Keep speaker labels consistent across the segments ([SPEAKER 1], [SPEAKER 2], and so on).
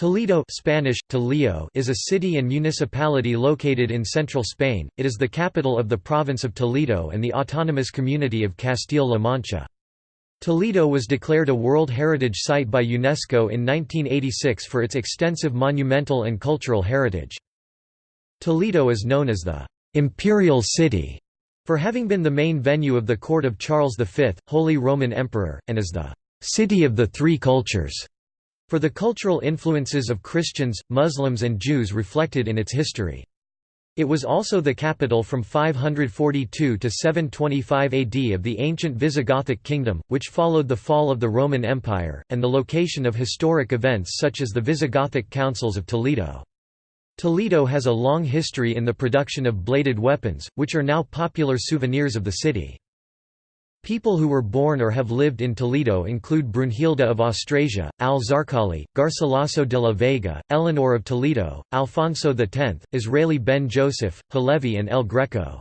[SPEAKER 1] Toledo Spanish, Toledo is a city and municipality located in central Spain, it is the capital of the province of Toledo and the autonomous community of Castile-La Mancha. Toledo was declared a World Heritage Site by UNESCO in 1986 for its extensive monumental and cultural heritage. Toledo is known as the «imperial city» for having been the main venue of the court of Charles V, Holy Roman Emperor, and as the «city of the three cultures» for the cultural influences of Christians, Muslims and Jews reflected in its history. It was also the capital from 542 to 725 AD of the ancient Visigothic kingdom, which followed the fall of the Roman Empire, and the location of historic events such as the Visigothic councils of Toledo. Toledo has a long history in the production of bladed weapons, which are now popular souvenirs of the city. People who were born or have lived in Toledo include Brunhilde of Austrasia, al-Zarqali, Garcilaso de la Vega, Eleanor of Toledo, Alfonso X, Israeli ben Joseph, Halevi and El Greco.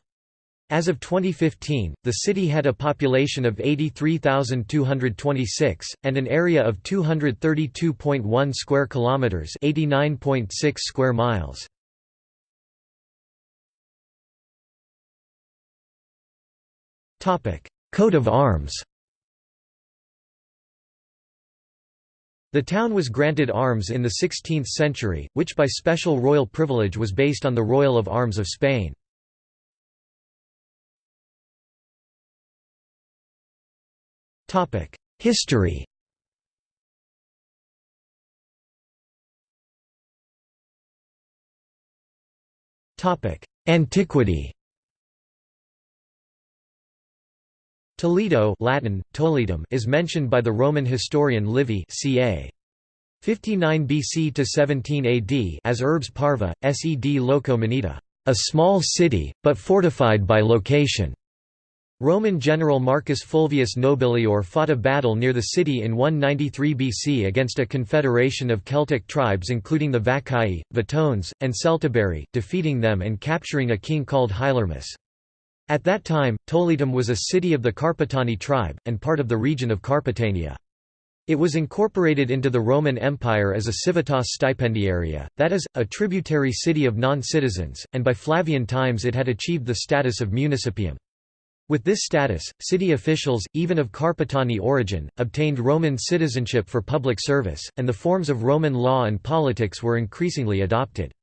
[SPEAKER 1] As of 2015, the city had a population of 83,226 and an area of 232.1 square kilometers, 89.6 square miles. Topic: Coat of arms. The town was granted arms in the 16th century, which by special royal privilege was based on the Royal of Arms of Spain. History. Antiquity Toledo Latin, Toletum is mentioned by the Roman historian Livy ca. 59 BC to 17 AD as Urbs Parva, sed loco munita, a small city, but fortified by location. Roman general Marcus Fulvius Nobilior fought a battle near the city in 193 BC against a confederation of Celtic tribes including the Vaccai, Vetones, and Celtiberi, defeating them and capturing a king called Hylarmus. At that time, Toletum was a city of the Carpetani tribe, and part of the region of Carpetania. It was incorporated into the Roman Empire as a civitas stipendiaria, that is, a tributary city of non-citizens, and by Flavian times it had achieved the status of municipium. With this status, city officials, even of Carpetani origin, obtained Roman citizenship for public service, and the forms of Roman law and politics were increasingly adopted.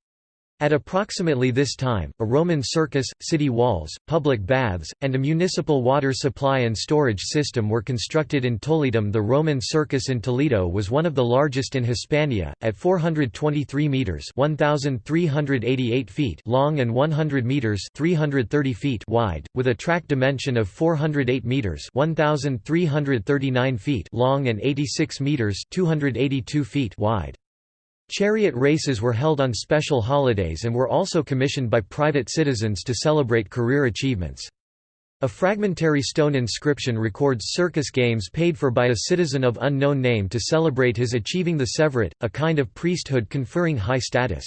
[SPEAKER 1] At approximately this time, a Roman circus, city walls, public baths, and a municipal water supply and storage system were constructed in Toledo. The Roman circus in Toledo was one of the largest in Hispania, at 423 metres 1,388 feet long and 100 metres 330 feet wide, with a track dimension of 408 metres 1,339 feet long and 86 metres 282 feet wide. Chariot races were held on special holidays and were also commissioned by private citizens to celebrate career achievements. A fragmentary stone inscription records circus games paid for by a citizen of unknown name to celebrate his achieving the sevirate, a kind of priesthood conferring high status.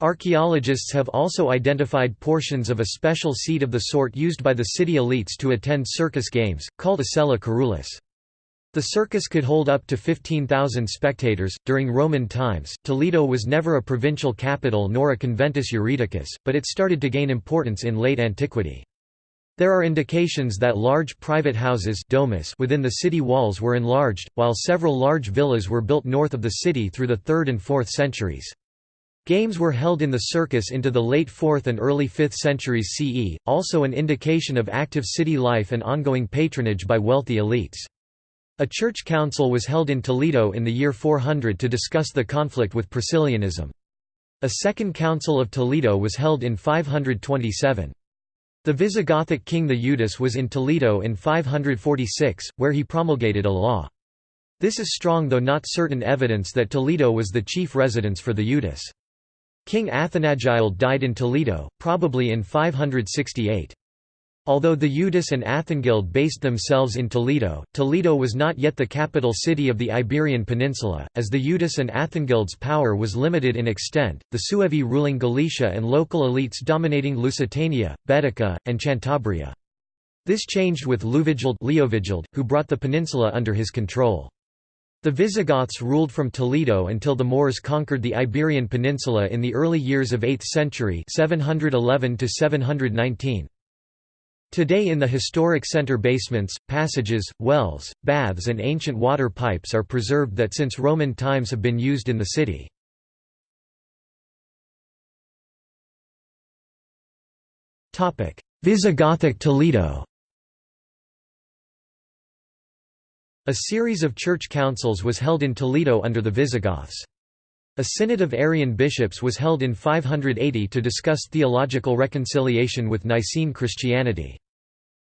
[SPEAKER 1] Archaeologists have also identified portions of a special seat of the sort used by the city elites to attend circus games, called a sella curulis. The circus could hold up to 15,000 spectators. During Roman times, Toledo was never a provincial capital nor a conventus juridicus, but it started to gain importance in late antiquity. There are indications that large private houses domus within the city walls were enlarged, while several large villas were built north of the city through the 3rd and 4th centuries. Games were held in the circus into the late 4th and early 5th centuries CE, also an indication of active city life and ongoing patronage by wealthy elites. A church council was held in Toledo in the year 400 to discuss the conflict with Priscillianism. A second council of Toledo was held in 527. The Visigothic king Theudis was in Toledo in 546, where he promulgated a law. This is strong though not certain evidence that Toledo was the chief residence for Theudis. King Athanagild died in Toledo, probably in 568. Although Theudis and Athanagild based themselves in Toledo, Toledo was not yet the capital city of the Iberian Peninsula, as Theudis and Athanagild's power was limited in extent, the Suevi ruling Galicia and local elites dominating Lusitania, Baetica, and Cantabria. This changed with Leuvigild, Leovigild who brought the peninsula under his control. The Visigoths ruled from Toledo until the Moors conquered the Iberian Peninsula in the early years of 8th century 711 -719. Today in the historic center basements, passages, wells, baths and ancient water pipes are preserved that since Roman times have been used in the city. Visigothic Toledo A series of church councils was held in Toledo under the Visigoths. A synod of Arian bishops was held in 580 to discuss theological reconciliation with Nicene Christianity.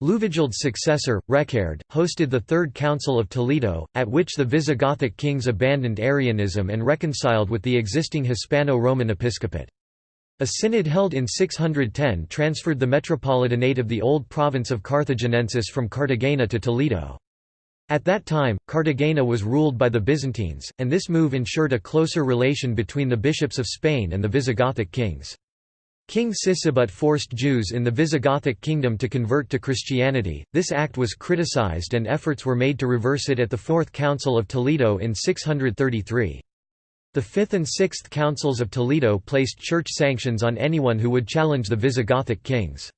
[SPEAKER 1] Liuvigild's successor, Reccared, hosted the Third Council of Toledo, at which the Visigothic kings abandoned Arianism and reconciled with the existing Hispano-Roman episcopate. A synod held in 610 transferred the metropolitanate of the old province of Carthaginensis from Cartagena to Toledo. At that time, Cartagena was ruled by the Byzantines, and this move ensured a closer relation between the bishops of Spain and the Visigothic kings. King Sisebut forced Jews in the Visigothic kingdom to convert to Christianity. This act was criticized and efforts were made to reverse it at the Fourth Council of Toledo in 633. The Fifth and Sixth Councils of Toledo placed church sanctions on anyone who would challenge the Visigothic kings.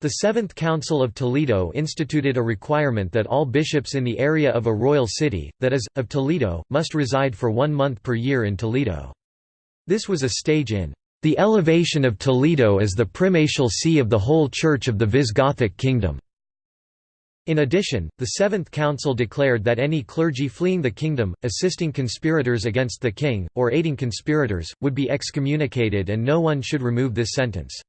[SPEAKER 1] The Seventh Council of Toledo instituted a requirement that all bishops in the area of a royal city, that is, of Toledo, must reside for one month per year in Toledo. This was a stage in the elevation of Toledo as the primatial see of the whole Church of the Visigothic kingdom. In addition, the Seventh Council declared that any clergy fleeing the kingdom, assisting conspirators against the king, or aiding conspirators, would be excommunicated and no one should remove this sentence.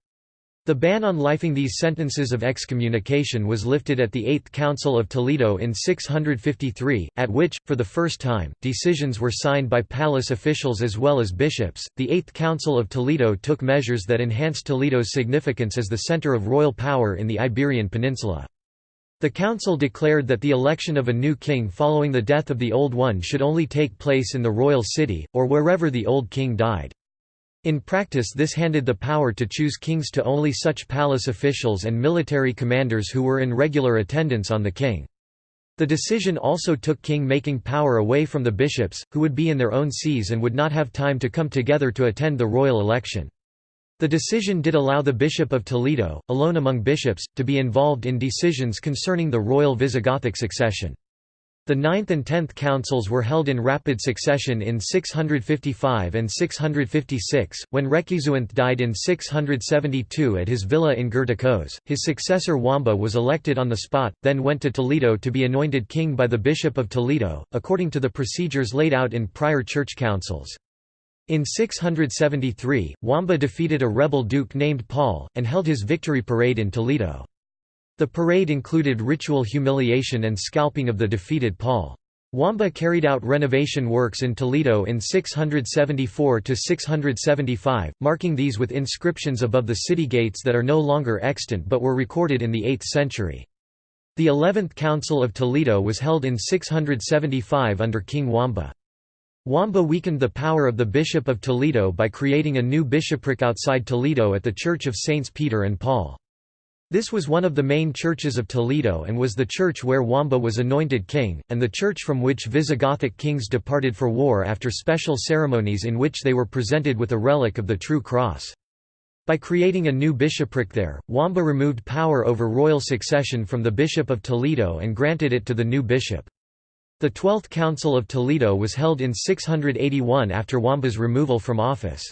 [SPEAKER 1] The ban on lifing these sentences of excommunication was lifted at the Eighth Council of Toledo in 653, at which, for the first time, decisions were signed by palace officials as well as bishops. The Eighth Council of Toledo took measures that enhanced Toledo's significance as the center of royal power in the Iberian Peninsula. The council declared that the election of a new king following the death of the old one should only take place in the royal city, or wherever the old king died. In practice this handed the power to choose kings to only such palace officials and military commanders who were in regular attendance on the king. The decision also took king-making power away from the bishops, who would be in their own sees and would not have time to come together to attend the royal election. The decision did allow the Bishop of Toledo, alone among bishops, to be involved in decisions concerning the royal Visigothic succession. The ninth and tenth councils were held in rapid succession in 655 and 656. When Recceswinth died in 672 at his villa in Gerticós, his successor Wamba was elected on the spot, then went to Toledo to be anointed king by the Bishop of Toledo, according to the procedures laid out in prior church councils. In 673, Wamba defeated a rebel duke named Paul, and held his victory parade in Toledo. The parade included ritual humiliation and scalping of the defeated Paul. Wamba carried out renovation works in Toledo in 674–675, marking these with inscriptions above the city gates that are no longer extant but were recorded in the 8th century. The 11th Council of Toledo was held in 675 under King Wamba. Wamba weakened the power of the Bishop of Toledo by creating a new bishopric outside Toledo at the Church of Saints Peter and Paul. This was one of the main churches of Toledo and was the church where Wamba was anointed king, and the church from which Visigothic kings departed for war after special ceremonies in which they were presented with a relic of the true cross. By creating a new bishopric there, Wamba removed power over royal succession from the Bishop of Toledo and granted it to the new bishop. The Twelfth Council of Toledo was held in 681 after Wamba's removal from office.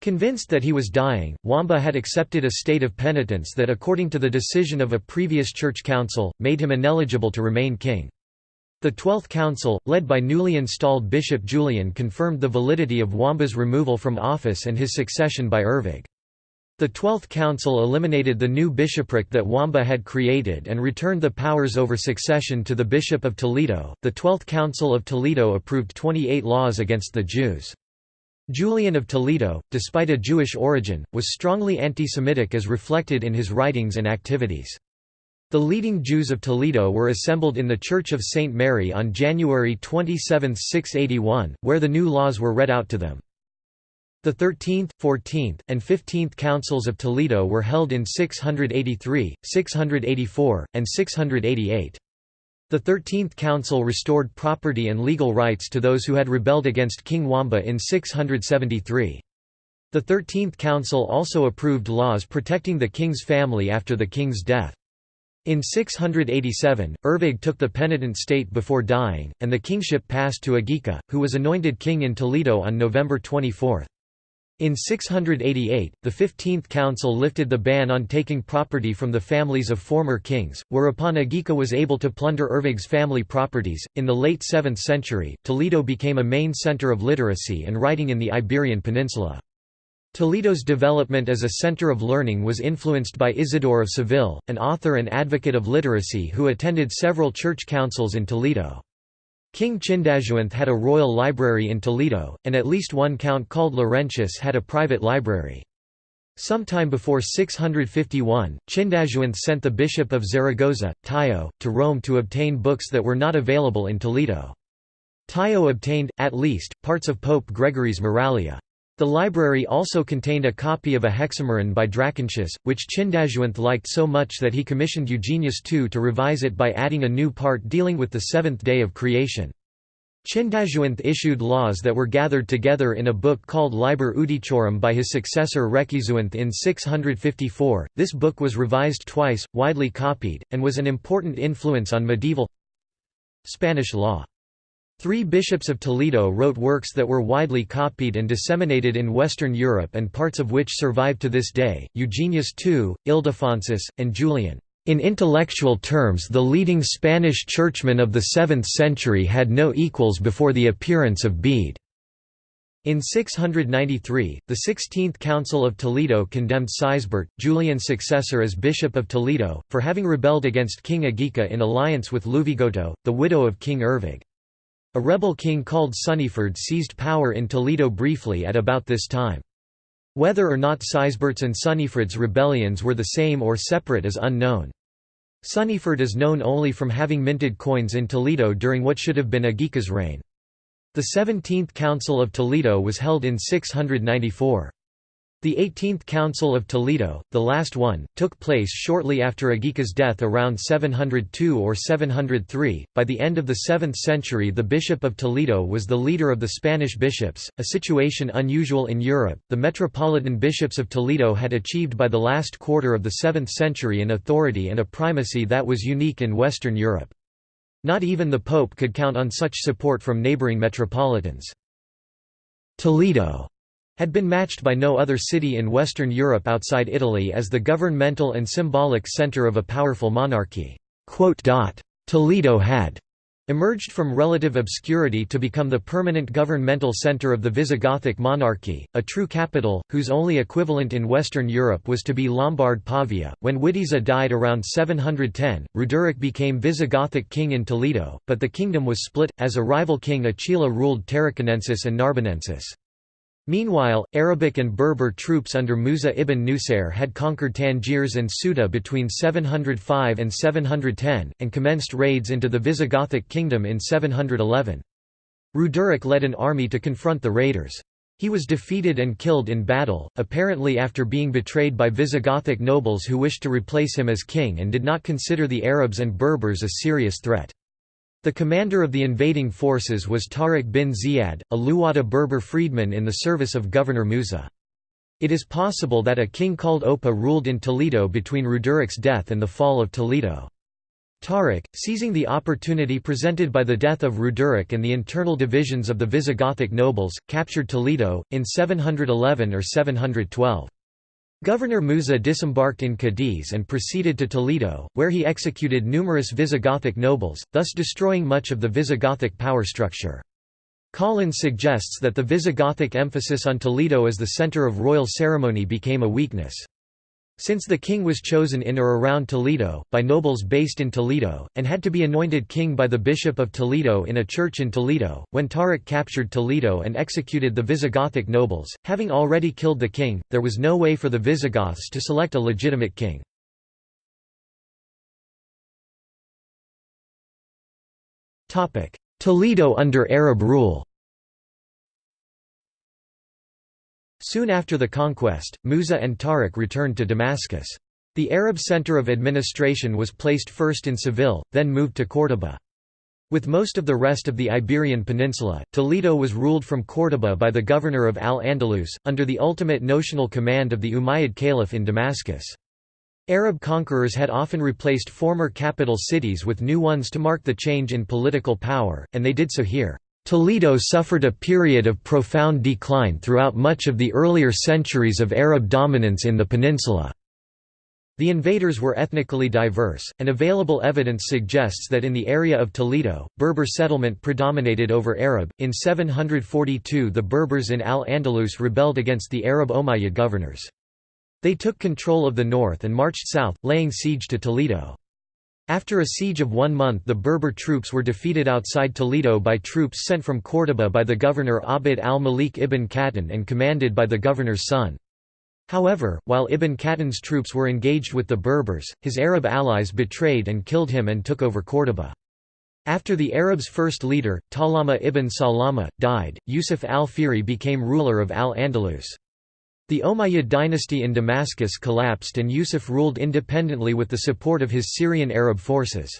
[SPEAKER 1] Convinced that he was dying, Wamba had accepted a state of penitence that according to the decision of a previous church council, made him ineligible to remain king. The Twelfth Council, led by newly installed Bishop Julian confirmed the validity of Wamba's removal from office and his succession by Ervig. The Twelfth Council eliminated the new bishopric that Wamba had created and returned the powers over succession to the Bishop of Toledo. The Twelfth Council of Toledo approved 28 laws against the Jews. Julian of Toledo, despite a Jewish origin, was strongly anti-Semitic as reflected in his writings and activities. The leading Jews of Toledo were assembled in the Church of St. Mary on January 27, 681, where the new laws were read out to them. The 13th, 14th, and 15th Councils of Toledo were held in 683, 684, and 688. The Thirteenth Council restored property and legal rights to those who had rebelled against King Wamba in 673. The Thirteenth Council also approved laws protecting the king's family after the king's death. In 687, Ervig took the penitent state before dying, and the kingship passed to Agika, who was anointed king in Toledo on November 24. In 688, the Fifteenth Council lifted the ban on taking property from the families of former kings, whereupon Agika was able to plunder Ervig's family properties. In the late 7th century, Toledo became a main center of literacy and writing in the Iberian Peninsula. Toledo's development as a center of learning was influenced by Isidore of Seville, an author and advocate of literacy who attended several church councils in Toledo. King Chindasuinth had a royal library in Toledo, and at least one count called Laurentius had a private library. Sometime before 651, Chindasuinth sent the bishop of Zaragoza, Tayo, to Rome to obtain books that were not available in Toledo. Tayo obtained, at least, parts of Pope Gregory's Moralia. The library also contained a copy of a Hexameron by Dracontius, which Chindasuinth liked so much that he commissioned Eugenius II to revise it by adding a new part dealing with the seventh day of creation. Chindasuinth issued laws that were gathered together in a book called Liber Iudiciorum by his successor Recceswinth in 654. This book was revised twice, widely copied, and was an important influence on medieval Spanish law. Three bishops of Toledo wrote works that were widely copied and disseminated in Western Europe and parts of which survive to this day, Eugenius II, Ildefonsus, and Julian. In intellectual terms the leading Spanish churchmen of the 7th century had no equals before the appearance of Bede. In 693, the Sixteenth Council of Toledo condemned Sigisbert, Julian's successor as Bishop of Toledo, for having rebelled against King Agika in alliance with Liuvigoto, the widow of King Ervig. A rebel king called Suniefred seized power in Toledo briefly at about this time. Whether or not Sigisbert's and Suniefred's rebellions were the same or separate is unknown. Suniefred is known only from having minted coins in Toledo during what should have been Agika's reign. The 17th Council of Toledo was held in 694. The 18th Council of Toledo, the last one, took place shortly after Agika's death around 702 or 703. By the end of the 7th century, the Bishop of Toledo was the leader of the Spanish bishops, a situation unusual in Europe. The metropolitan bishops of Toledo had achieved by the last quarter of the 7th century an authority and a primacy that was unique in Western Europe. Not even the Pope could count on such support from neighboring metropolitans. Toledo had been matched by no other city in Western Europe outside Italy as the governmental and symbolic centre of a powerful monarchy. Toledo had emerged from relative obscurity to become the permanent governmental centre of the Visigothic monarchy, a true capital, whose only equivalent in Western Europe was to be Lombard Pavia. When Witiza died around 710, Roderic became Visigothic king in Toledo, but the kingdom was split, as a rival king Achila ruled Tarraconensis and Narbonensis. Meanwhile, Arabic and Berber troops under Musa ibn Nusair had conquered Tangiers and Ceuta between 705 and 710, and commenced raids into the Visigothic kingdom in 711. Roderic led an army to confront the raiders. He was defeated and killed in battle, apparently after being betrayed by Visigothic nobles who wished to replace him as king and did not consider the Arabs and Berbers a serious threat. The commander of the invading forces was Tariq bin Ziyad, a Luwada Berber freedman in the service of Governor Musa. It is possible that a king called Oppa ruled in Toledo between Roderic's death and the fall of Toledo. Tariq, seizing the opportunity presented by the death of Roderic and the internal divisions of the Visigothic nobles, captured Toledo, in 711 or 712. Governor Musa disembarked in Cadiz and proceeded to Toledo, where he executed numerous Visigothic nobles, thus destroying much of the Visigothic power structure. Collins suggests that the Visigothic emphasis on Toledo as the center of royal ceremony became a weakness. Since the king was chosen in or around Toledo, by nobles based in Toledo, and had to be anointed king by the Bishop of Toledo in a church in Toledo, when Tariq captured Toledo and executed the Visigothic nobles, having already killed the king, there was no way for the Visigoths to select a legitimate king. Toledo under Arab rule Soon after the conquest, Musa and Tariq returned to Damascus. The Arab center of administration was placed first in Seville, then moved to Córdoba. With most of the rest of the Iberian Peninsula, Toledo was ruled from Córdoba by the governor of Al-Andalus, under the ultimate notional command of the Umayyad Caliph in Damascus. Arab conquerors had often replaced former capital cities with new ones to mark the change in political power, and they did so here. Toledo suffered a period of profound decline throughout much of the earlier centuries of Arab dominance in the peninsula. The invaders were ethnically diverse, and available evidence suggests that in the area of Toledo, Berber settlement predominated over Arab. In 742, the Berbers in Al Andalus rebelled against the Arab Umayyad governors. They took control of the north and marched south, laying siege to Toledo. After a siege of one month the Berber troops were defeated outside Toledo by troops sent from Córdoba by the governor Abd al-Malik ibn Qattan and commanded by the governor's son. However, while Ibn Qattan's troops were engaged with the Berbers, his Arab allies betrayed and killed him and took over Córdoba. After the Arabs' first leader, Talama ibn Salama, died, Yusuf al-Fihri became ruler of Al-Andalus. The Umayyad dynasty in Damascus collapsed and Yusuf ruled independently with the support of his Syrian Arab forces.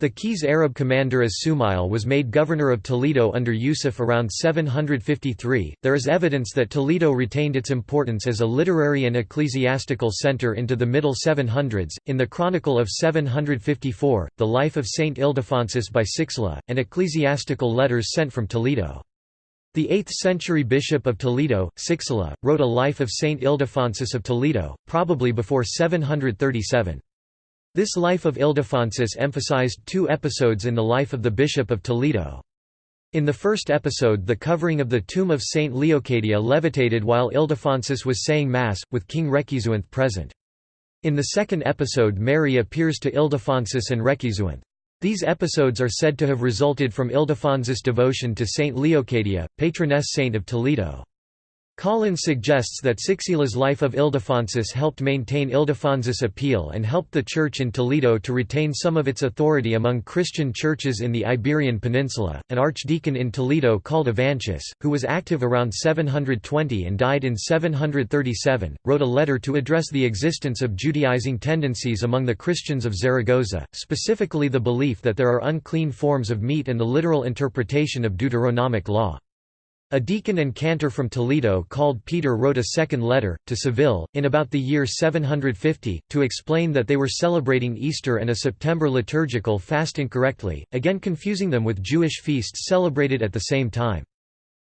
[SPEAKER 1] The Qays Arab commander as Sumail was made governor of Toledo under Yusuf around 753. There is evidence that Toledo retained its importance as a literary and ecclesiastical center into the middle 700s. In the Chronicle of 754, the life of Saint Ildefonsus by Sixla, and ecclesiastical letters sent from Toledo. The 8th century bishop of Toledo, Sixla, wrote a life of Saint Ildefonsus of Toledo, probably before 737. This life of Ildefonsus emphasized two episodes in the life of the Bishop of Toledo. In the first episode the covering of the tomb of Saint Leocadia levitated while Ildefonsus was saying Mass, with King Recceswinth present. In the second episode Mary appears to Ildefonsus and Recceswinth. These episodes are said to have resulted from Ildefonsus' devotion to Saint Leocadia, patroness saint of Toledo. Collins suggests that Cixila's life of Ildefonsus helped maintain Ildefonsus' appeal and helped the Church in Toledo to retain some of its authority among Christian churches in the Iberian Peninsula. An archdeacon in Toledo called Evantius, who was active around 720 and died in 737, wrote a letter to address the existence of Judaizing tendencies among the Christians of Zaragoza, specifically the belief that there are unclean forms of meat and the literal interpretation of Deuteronomic law. A deacon and cantor from Toledo called Peter wrote a second letter, to Seville, in about the year 750, to explain that they were celebrating Easter and a September liturgical fast incorrectly, again confusing them with Jewish feasts celebrated at the same time.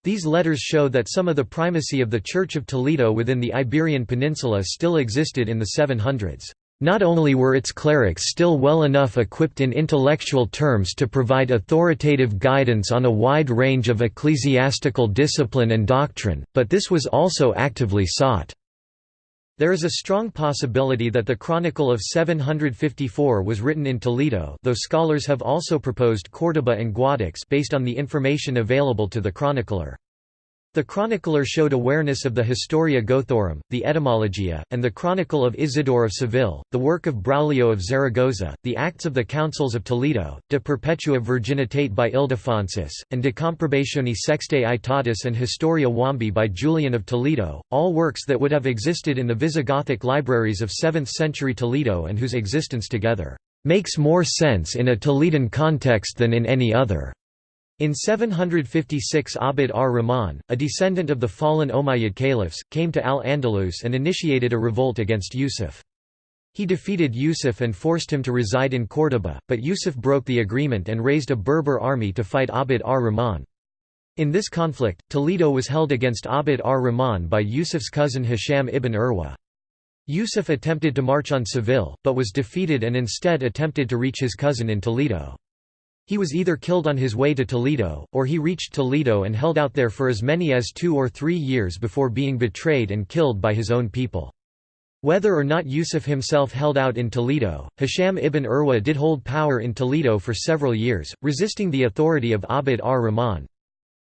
[SPEAKER 1] These letters show that some of the primacy of the Church of Toledo within the Iberian Peninsula still existed in the 700s. Not only were its clerics still well enough equipped in intellectual terms to provide authoritative guidance on a wide range of ecclesiastical discipline and doctrine, but this was also actively sought. There is a strong possibility that the Chronicle of 754 was written in Toledo though scholars have also proposed Córdoba and Guadix based on the information available to the chronicler. The chronicler showed awareness of the Historia Gothorum, the Etymologia, and the Chronicle of Isidore of Seville, the work of Braulio of Zaragoza, the Acts of the Councils of Toledo, De Perpetua Virginitate by Ildefonsus, and De Comprobatione Sextae Aetatis and Historia Wambi by Julian of Toledo, all works that would have existed in the Visigothic libraries of 7th-century Toledo and whose existence together makes more sense in a Toledan context than in any other. In 756 Abd ar-Rahman, a descendant of the fallen Umayyad caliphs, came to Al-Andalus and initiated a revolt against Yusuf. He defeated Yusuf and forced him to reside in Córdoba, but Yusuf broke the agreement and raised a Berber army to fight Abd ar-Rahman. In this conflict, Toledo was held against Abd ar-Rahman by Yusuf's cousin Hisham ibn Urwa. Yusuf attempted to march on Seville, but was defeated and instead attempted to reach his cousin in Toledo. He was either killed on his way to Toledo, or he reached Toledo and held out there for as many as two or three years before being betrayed and killed by his own people. Whether or not Yusuf himself held out in Toledo, Hisham ibn Urwa did hold power in Toledo for several years, resisting the authority of Abd ar-Rahman.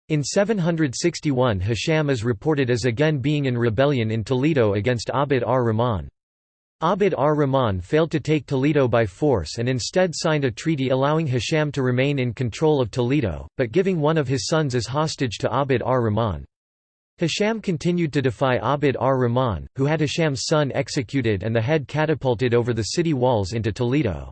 [SPEAKER 1] In 761 Hisham is reported as again being in rebellion in Toledo against Abd ar-Rahman. Abd ar-Rahman failed to take Toledo by force and instead signed a treaty allowing Hisham to remain in control of Toledo, but giving one of his sons as hostage to Abd ar-Rahman. Hisham continued to defy Abd ar-Rahman, who had Hisham's son executed and the head catapulted over the city walls into Toledo.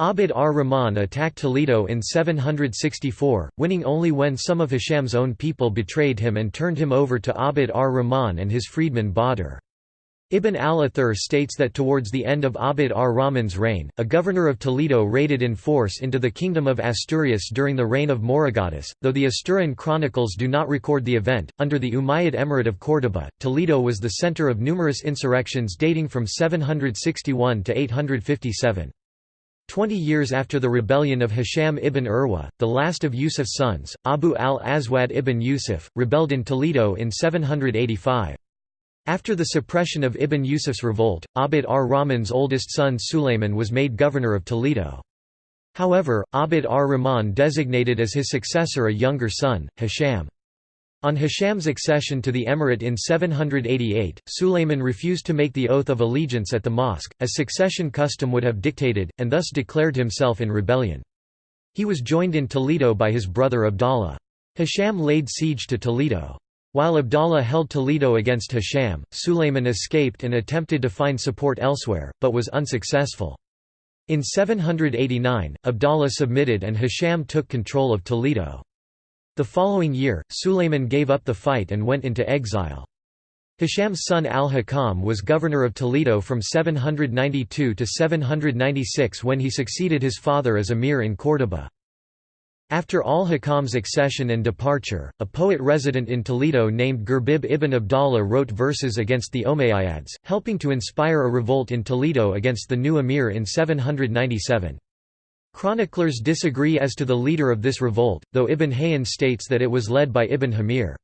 [SPEAKER 1] Abd ar-Rahman attacked Toledo in 764, winning only when some of Hisham's own people betrayed him and turned him over to Abd ar-Rahman and his freedman Badr. Ibn al-Athir states that towards the end of Abd ar-Rahman's reign, a governor of Toledo raided in force into the kingdom of Asturias during the reign of Mauregatus, though the Asturian chronicles do not record the event. Under the Umayyad Emirate of Córdoba, Toledo was the center of numerous insurrections dating from 761 to 857. Twenty years after the rebellion of Hisham ibn Urwa, the last of Yusuf's sons, Abu al-Aswad ibn Yusuf, rebelled in Toledo in 785. After the suppression of Ibn Yusuf's revolt, Abd ar-Rahman's oldest son Sulayman was made governor of Toledo. However, Abd ar-Rahman designated as his successor a younger son, Hisham. On Hisham's accession to the emirate in 788, Sulayman refused to make the oath of allegiance at the mosque, as succession custom would have dictated, and thus declared himself in rebellion. He was joined in Toledo by his brother Abdallah. Hisham laid siege to Toledo. While Abdallah held Toledo against Hisham, Sulayman escaped and attempted to find support elsewhere, but was unsuccessful. In 789, Abdallah submitted and Hisham took control of Toledo. The following year, Sulayman gave up the fight and went into exile. Hisham's son al-Hakam was governor of Toledo from 792 to 796 when he succeeded his father as emir in Córdoba. After al-Hakam's accession and departure, a poet resident in Toledo named Girbib ibn Abdallah wrote verses against the Umayyads, helping to inspire a revolt in Toledo against the new emir in 797. Chroniclers disagree as to the leader of this revolt, though Ibn Hayyan states that it was led by Ibn Hamir.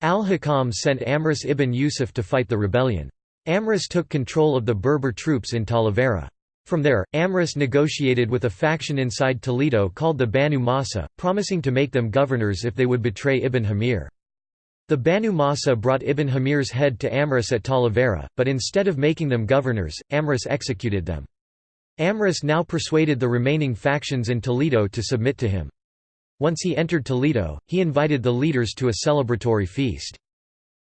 [SPEAKER 1] Al-Hakam sent Amrus ibn Yusuf to fight the rebellion. Amrus took control of the Berber troops in Talavera. From there, Amrus negotiated with a faction inside Toledo called the Banu Masa, promising to make them governors if they would betray Ibn Hamir. The Banu Masa brought Ibn Hamir's head to Amrus at Talavera, but instead of making them governors, Amrus executed them. Amrus now persuaded the remaining factions in Toledo to submit to him. Once he entered Toledo, he invited the leaders to a celebratory feast.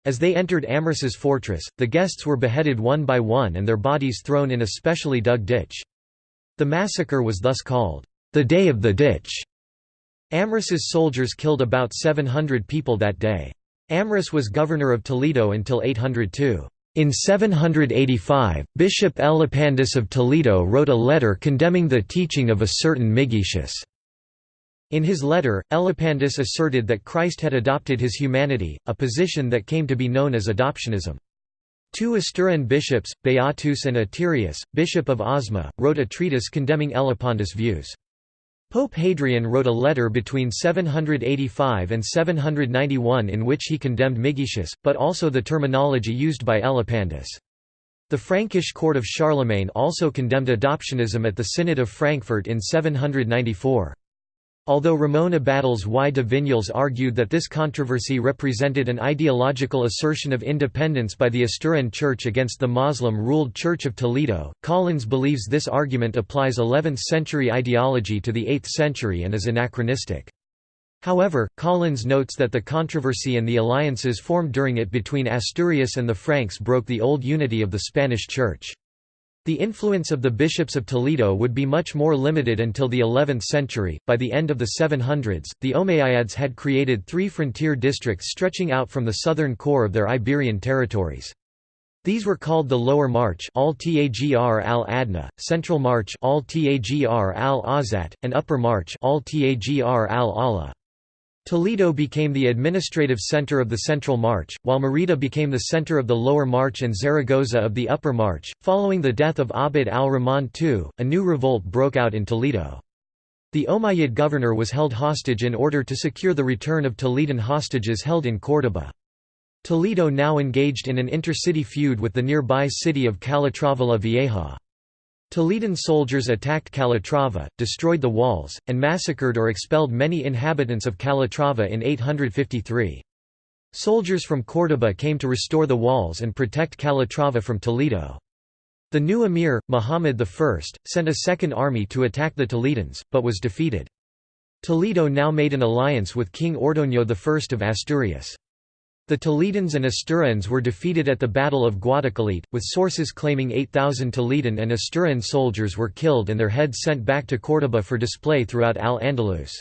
[SPEAKER 1] As they entered Amrus's fortress, the guests were beheaded one by one and their bodies thrown in a specially dug ditch. The massacre was thus called, the Day of the Ditch. Amrus's soldiers killed about 700 people that day. Amrus was governor of Toledo until 802. In 785, Bishop Elipandus of Toledo wrote a letter condemning the teaching of a certain Migetius. In his letter, Elipandus asserted that Christ had adopted his humanity, a position that came to be known as adoptionism. Two Asturian bishops, Beatus and Eterius, bishop of Osma, wrote a treatise condemning Elipandus' views. Pope Hadrian wrote a letter between 785 and 791 in which he condemned Migetius, but also the terminology used by Elipandus. The Frankish court of Charlemagne also condemned adoptionism at the Synod of Frankfurt in 794. Although Ramon Abadals y de Vinyals argued that this controversy represented an ideological assertion of independence by the Asturian Church against the Muslim-ruled Church of Toledo, Collins believes this argument applies 11th-century ideology to the 8th century and is anachronistic. However, Collins notes that the controversy and the alliances formed during it between Asturias and the Franks broke the old unity of the Spanish Church. The influence of the bishops of Toledo would be much more limited until the 11th century. By the end of the 700s, the Umayyads had created three frontier districts stretching out from the southern core of their Iberian territories. These were called the Lower March al-Tagr al-Adna, Central March al-Tagr al-Awsat, and Upper March al-Tagr al-Ala. Toledo became the administrative center of the Central March, while Merida became the center of the Lower March and Zaragoza of the Upper March. Following the death of Abd al-Rahman II, a new revolt broke out in Toledo. The Umayyad governor was held hostage in order to secure the return of Toledan hostages held in Córdoba. Toledo now engaged in an intercity feud with the nearby city of Calatrava la Vieja. Toledan soldiers attacked Calatrava, destroyed the walls, and massacred or expelled many inhabitants of Calatrava in 853. Soldiers from Córdoba came to restore the walls and protect Calatrava from Toledo. The new emir, Muhammad I, sent a second army to attack the Toledans, but was defeated. Toledo now made an alliance with King Ordoño I of Asturias. The Toledans and Asturians were defeated at the Battle of Guadalquivir, with sources claiming 8,000 Toledan and Asturian soldiers were killed and their heads sent back to Córdoba for display throughout Al-Andalus.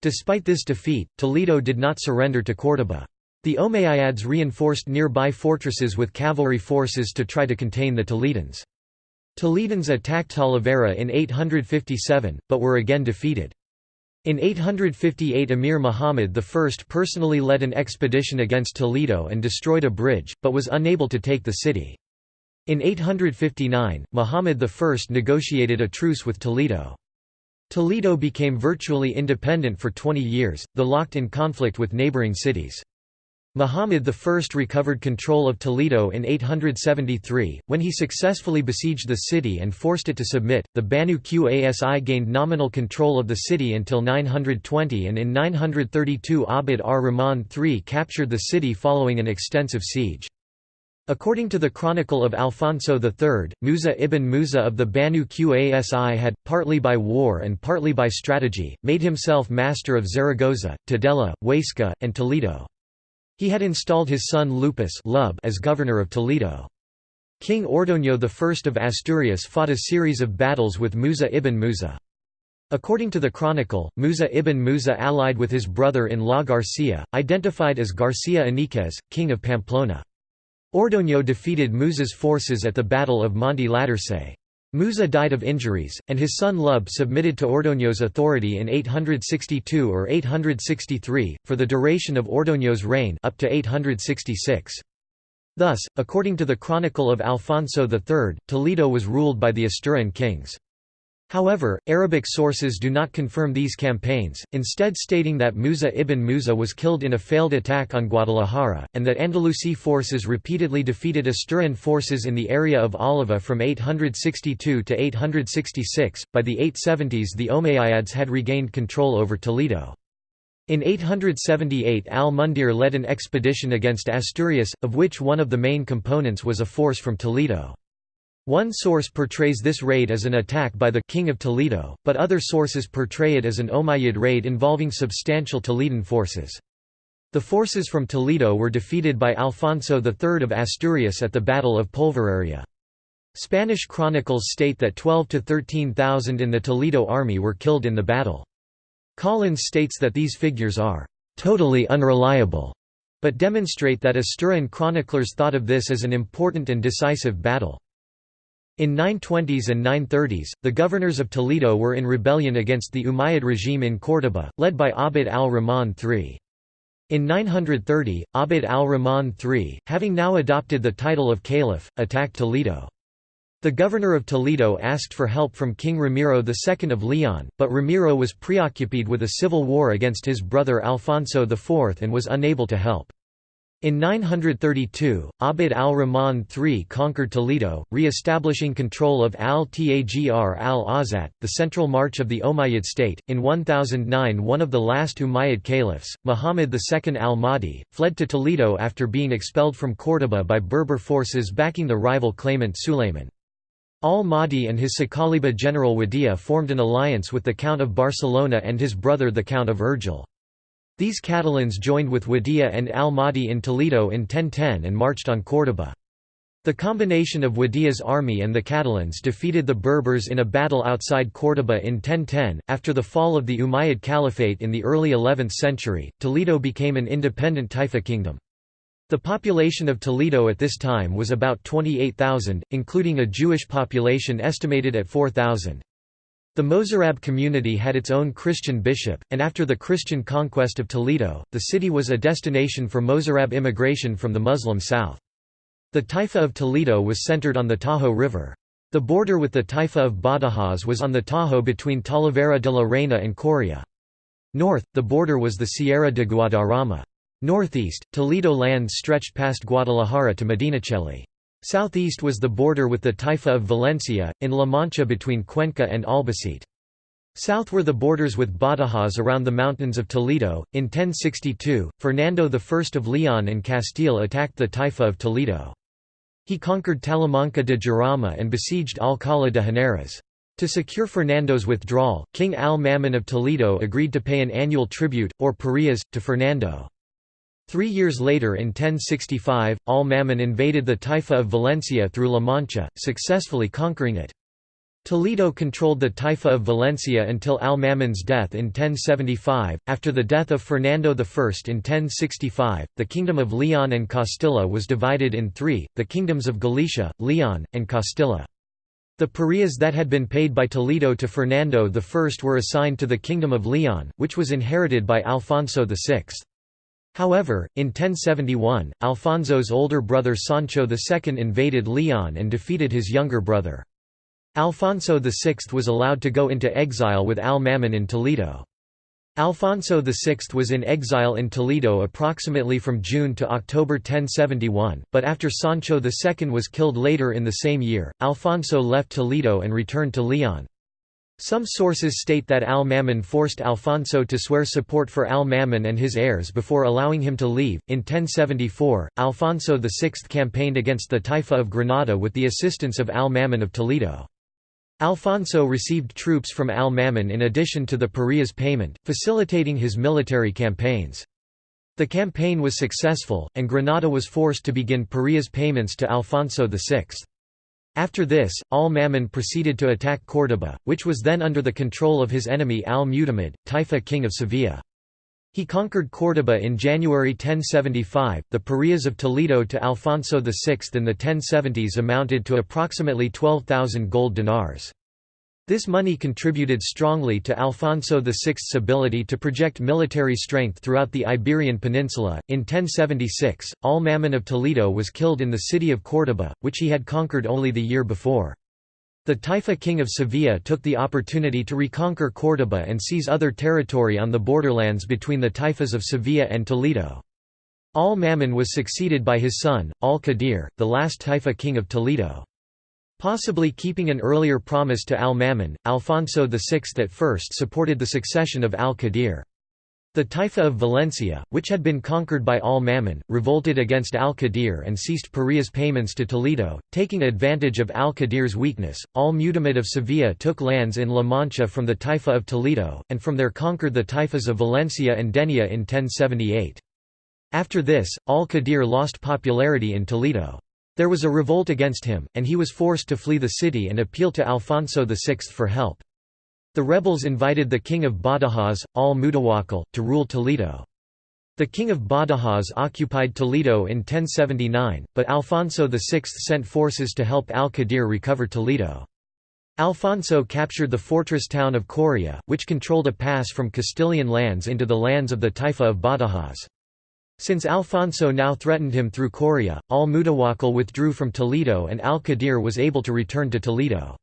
[SPEAKER 1] Despite this defeat, Toledo did not surrender to Córdoba. The Umayyads reinforced nearby fortresses with cavalry forces to try to contain the Toledans. Toledans attacked Talavera in 857, but were again defeated. In 858 Emir Muhammad I personally led an expedition against Toledo and destroyed a bridge, but was unable to take the city. In 859, Muhammad I negotiated a truce with Toledo. Toledo became virtually independent for 20 years, though locked in conflict with neighboring cities. Muhammad I recovered control of Toledo in 873, when he successfully besieged the city and forced it to submit. The Banu Qasi gained nominal control of the city until 920 and in 932 Abd ar-Rahman III captured the city following an extensive siege. According to the Chronicle of Alfonso III, Musa ibn Musa of the Banu Qasi had, partly by war and partly by strategy, made himself master of Zaragoza, Tudela, Huesca, and Toledo. He had installed his son Lupus as governor of Toledo. King Ordoño I of Asturias fought a series of battles with Musa ibn Musa. According to the chronicle, Musa ibn Musa allied with his brother-in-law Garcia, identified as Garcia Iñiguez, king of Pamplona. Ordoño defeated Musa's forces at the Battle of Monte Laturce. Musa died of injuries, and his son Lub submitted to Ordoño's authority in 862 or 863, for the duration of Ordoño's reign up to 866. Thus, according to the Chronicle of Alfonso III, Toledo was ruled by the Asturian kings. However, Arabic sources do not confirm these campaigns, instead stating that Musa ibn Musa was killed in a failed attack on Guadalajara, and that Andalusi forces repeatedly defeated Asturian forces in the area of Oliva from 862 to 866. By the 870s, the Umayyads had regained control over Toledo. In 878 al-Mundhir led an expedition against Asturias, of which one of the main components was a force from Toledo. One source portrays this raid as an attack by the King of Toledo, but other sources portray it as an Umayyad raid involving substantial Toledan forces. The forces from Toledo were defeated by Alfonso III of Asturias at the Battle of Polvoraria. Spanish chronicles state that 12 to 13,000 in the Toledo army were killed in the battle. Collins states that these figures are totally unreliable, but demonstrate that Asturian chroniclers thought of this as an important and decisive battle. In 920s and 930s, the governors of Toledo were in rebellion against the Umayyad regime in Córdoba, led by Abd al-Rahman III. In 930, Abd al-Rahman III, having now adopted the title of caliph, attacked Toledo. The governor of Toledo asked for help from King Ramiro II of Leon, but Ramiro was preoccupied with a civil war against his brother Alfonso IV and was unable to help. In 932, Abd al-Rahman III conquered Toledo, re-establishing control of al-Tagr al-Awsat, the central march of the Umayyad state. In 1009 one of the last Umayyad caliphs, Muhammad II al-Mahdi, fled to Toledo after being expelled from Córdoba by Berber forces backing the rival claimant Sulayman. Al-Mahdi and his Saqaliba general Wadia formed an alliance with the Count of Barcelona and his brother the Count of Urgell. These Catalans joined with Wadia and al-Mahdi in Toledo in 1010 and marched on Córdoba. The combination of Wadia's army and the Catalans defeated the Berbers in a battle outside Córdoba in 1010. After the fall of the Umayyad Caliphate in the early 11th century, Toledo became an independent Taifa kingdom. The population of Toledo at this time was about 28,000, including a Jewish population estimated at 4,000. The Mozarab community had its own Christian bishop, and after the Christian conquest of Toledo, the city was a destination for Mozarab immigration from the Muslim south. The Taifa of Toledo was centered on the Tajo River. The border with the Taifa of Badajoz was on the Tajo between Talavera de la Reina and Coria. North, the border was the Sierra de Guadarrama. Northeast, Toledo lands stretched past Guadalajara to Medinaceli. Southeast was the border with the Taifa of Valencia, in La Mancha between Cuenca and Albacete. South were the borders with Badajoz around the mountains of Toledo. In 1062, Fernando I of Leon and Castile attacked the Taifa of Toledo. He conquered Talamanca de Jarama and besieged Alcalá de Henares. To secure Fernando's withdrawal, King al-Mamun of Toledo agreed to pay an annual tribute, or parias, to Fernando. Three years later in 1065, Al-Mamun invaded the Taifa of Valencia through La Mancha, successfully conquering it. Toledo controlled the Taifa of Valencia until al-Mamun's death in 1075. After the death of Fernando I in 1065, the Kingdom of Leon and Castilla was divided in three, the kingdoms of Galicia, Leon, and Castilla. The parias that had been paid by Toledo to Fernando I were assigned to the Kingdom of Leon, which was inherited by Alfonso VI. However, in 1071, Alfonso's older brother Sancho II invaded Leon and defeated his younger brother. Alfonso VI was allowed to go into exile with al-Mamun in Toledo. Alfonso VI was in exile in Toledo approximately from June to October 1071, but after Sancho II was killed later in the same year, Alfonso left Toledo and returned to Leon. Some sources state that al-Mamun forced Alfonso to swear support for al-Mamun and his heirs before allowing him to leave. In 1074, Alfonso VI campaigned against the Taifa of Granada with the assistance of al-Mamun of Toledo. Alfonso received troops from al-Mamun in addition to the parias payment, facilitating his military campaigns. The campaign was successful, and Granada was forced to begin parias payments to Alfonso VI. After this, al-Mamun proceeded to attack Córdoba, which was then under the control of his enemy al-Mutamid, Taifa king of Sevilla. He conquered Córdoba in January 1075. The parias of Toledo to Alfonso VI in the 1070s amounted to approximately 12,000 gold dinars. This money contributed strongly to Alfonso VI's ability to project military strength throughout the Iberian Peninsula. In 1076, Al-Mamun of Toledo was killed in the city of Córdoba, which he had conquered only the year before. The Taifa king of Sevilla took the opportunity to reconquer Córdoba and seize other territory on the borderlands between the Taifas of Sevilla and Toledo. Al-Mamun was succeeded by his son, Al-Qadir, the last Taifa king of Toledo. Possibly keeping an earlier promise to Al-Mamun, Alfonso VI at first supported the succession of Al-Qadir. The Taifa of Valencia, which had been conquered by al-Mamun, revolted against al-Qadir and ceased Parias payments to Toledo, taking advantage of al-Qadir's weakness. Al-Mutamid of Sevilla took lands in La Mancha from the Taifa of Toledo, and from there conquered the Taifas of Valencia and Denia in 1078. After this, al-Qadir lost popularity in Toledo. There was a revolt against him, and he was forced to flee the city and appeal to Alfonso VI for help. The rebels invited the king of Badajoz, al-Mutawakkil, to rule Toledo. The king of Badajoz occupied Toledo in 1079, but Alfonso VI sent forces to help al-Qadir recover Toledo. Alfonso captured the fortress town of Coria, which controlled a pass from Castilian lands into the lands of the Taifa of Badajoz. Since Alfonso now threatened him through Coria, al-Mutawakkil withdrew from Toledo and al-Qadir was able to return to Toledo.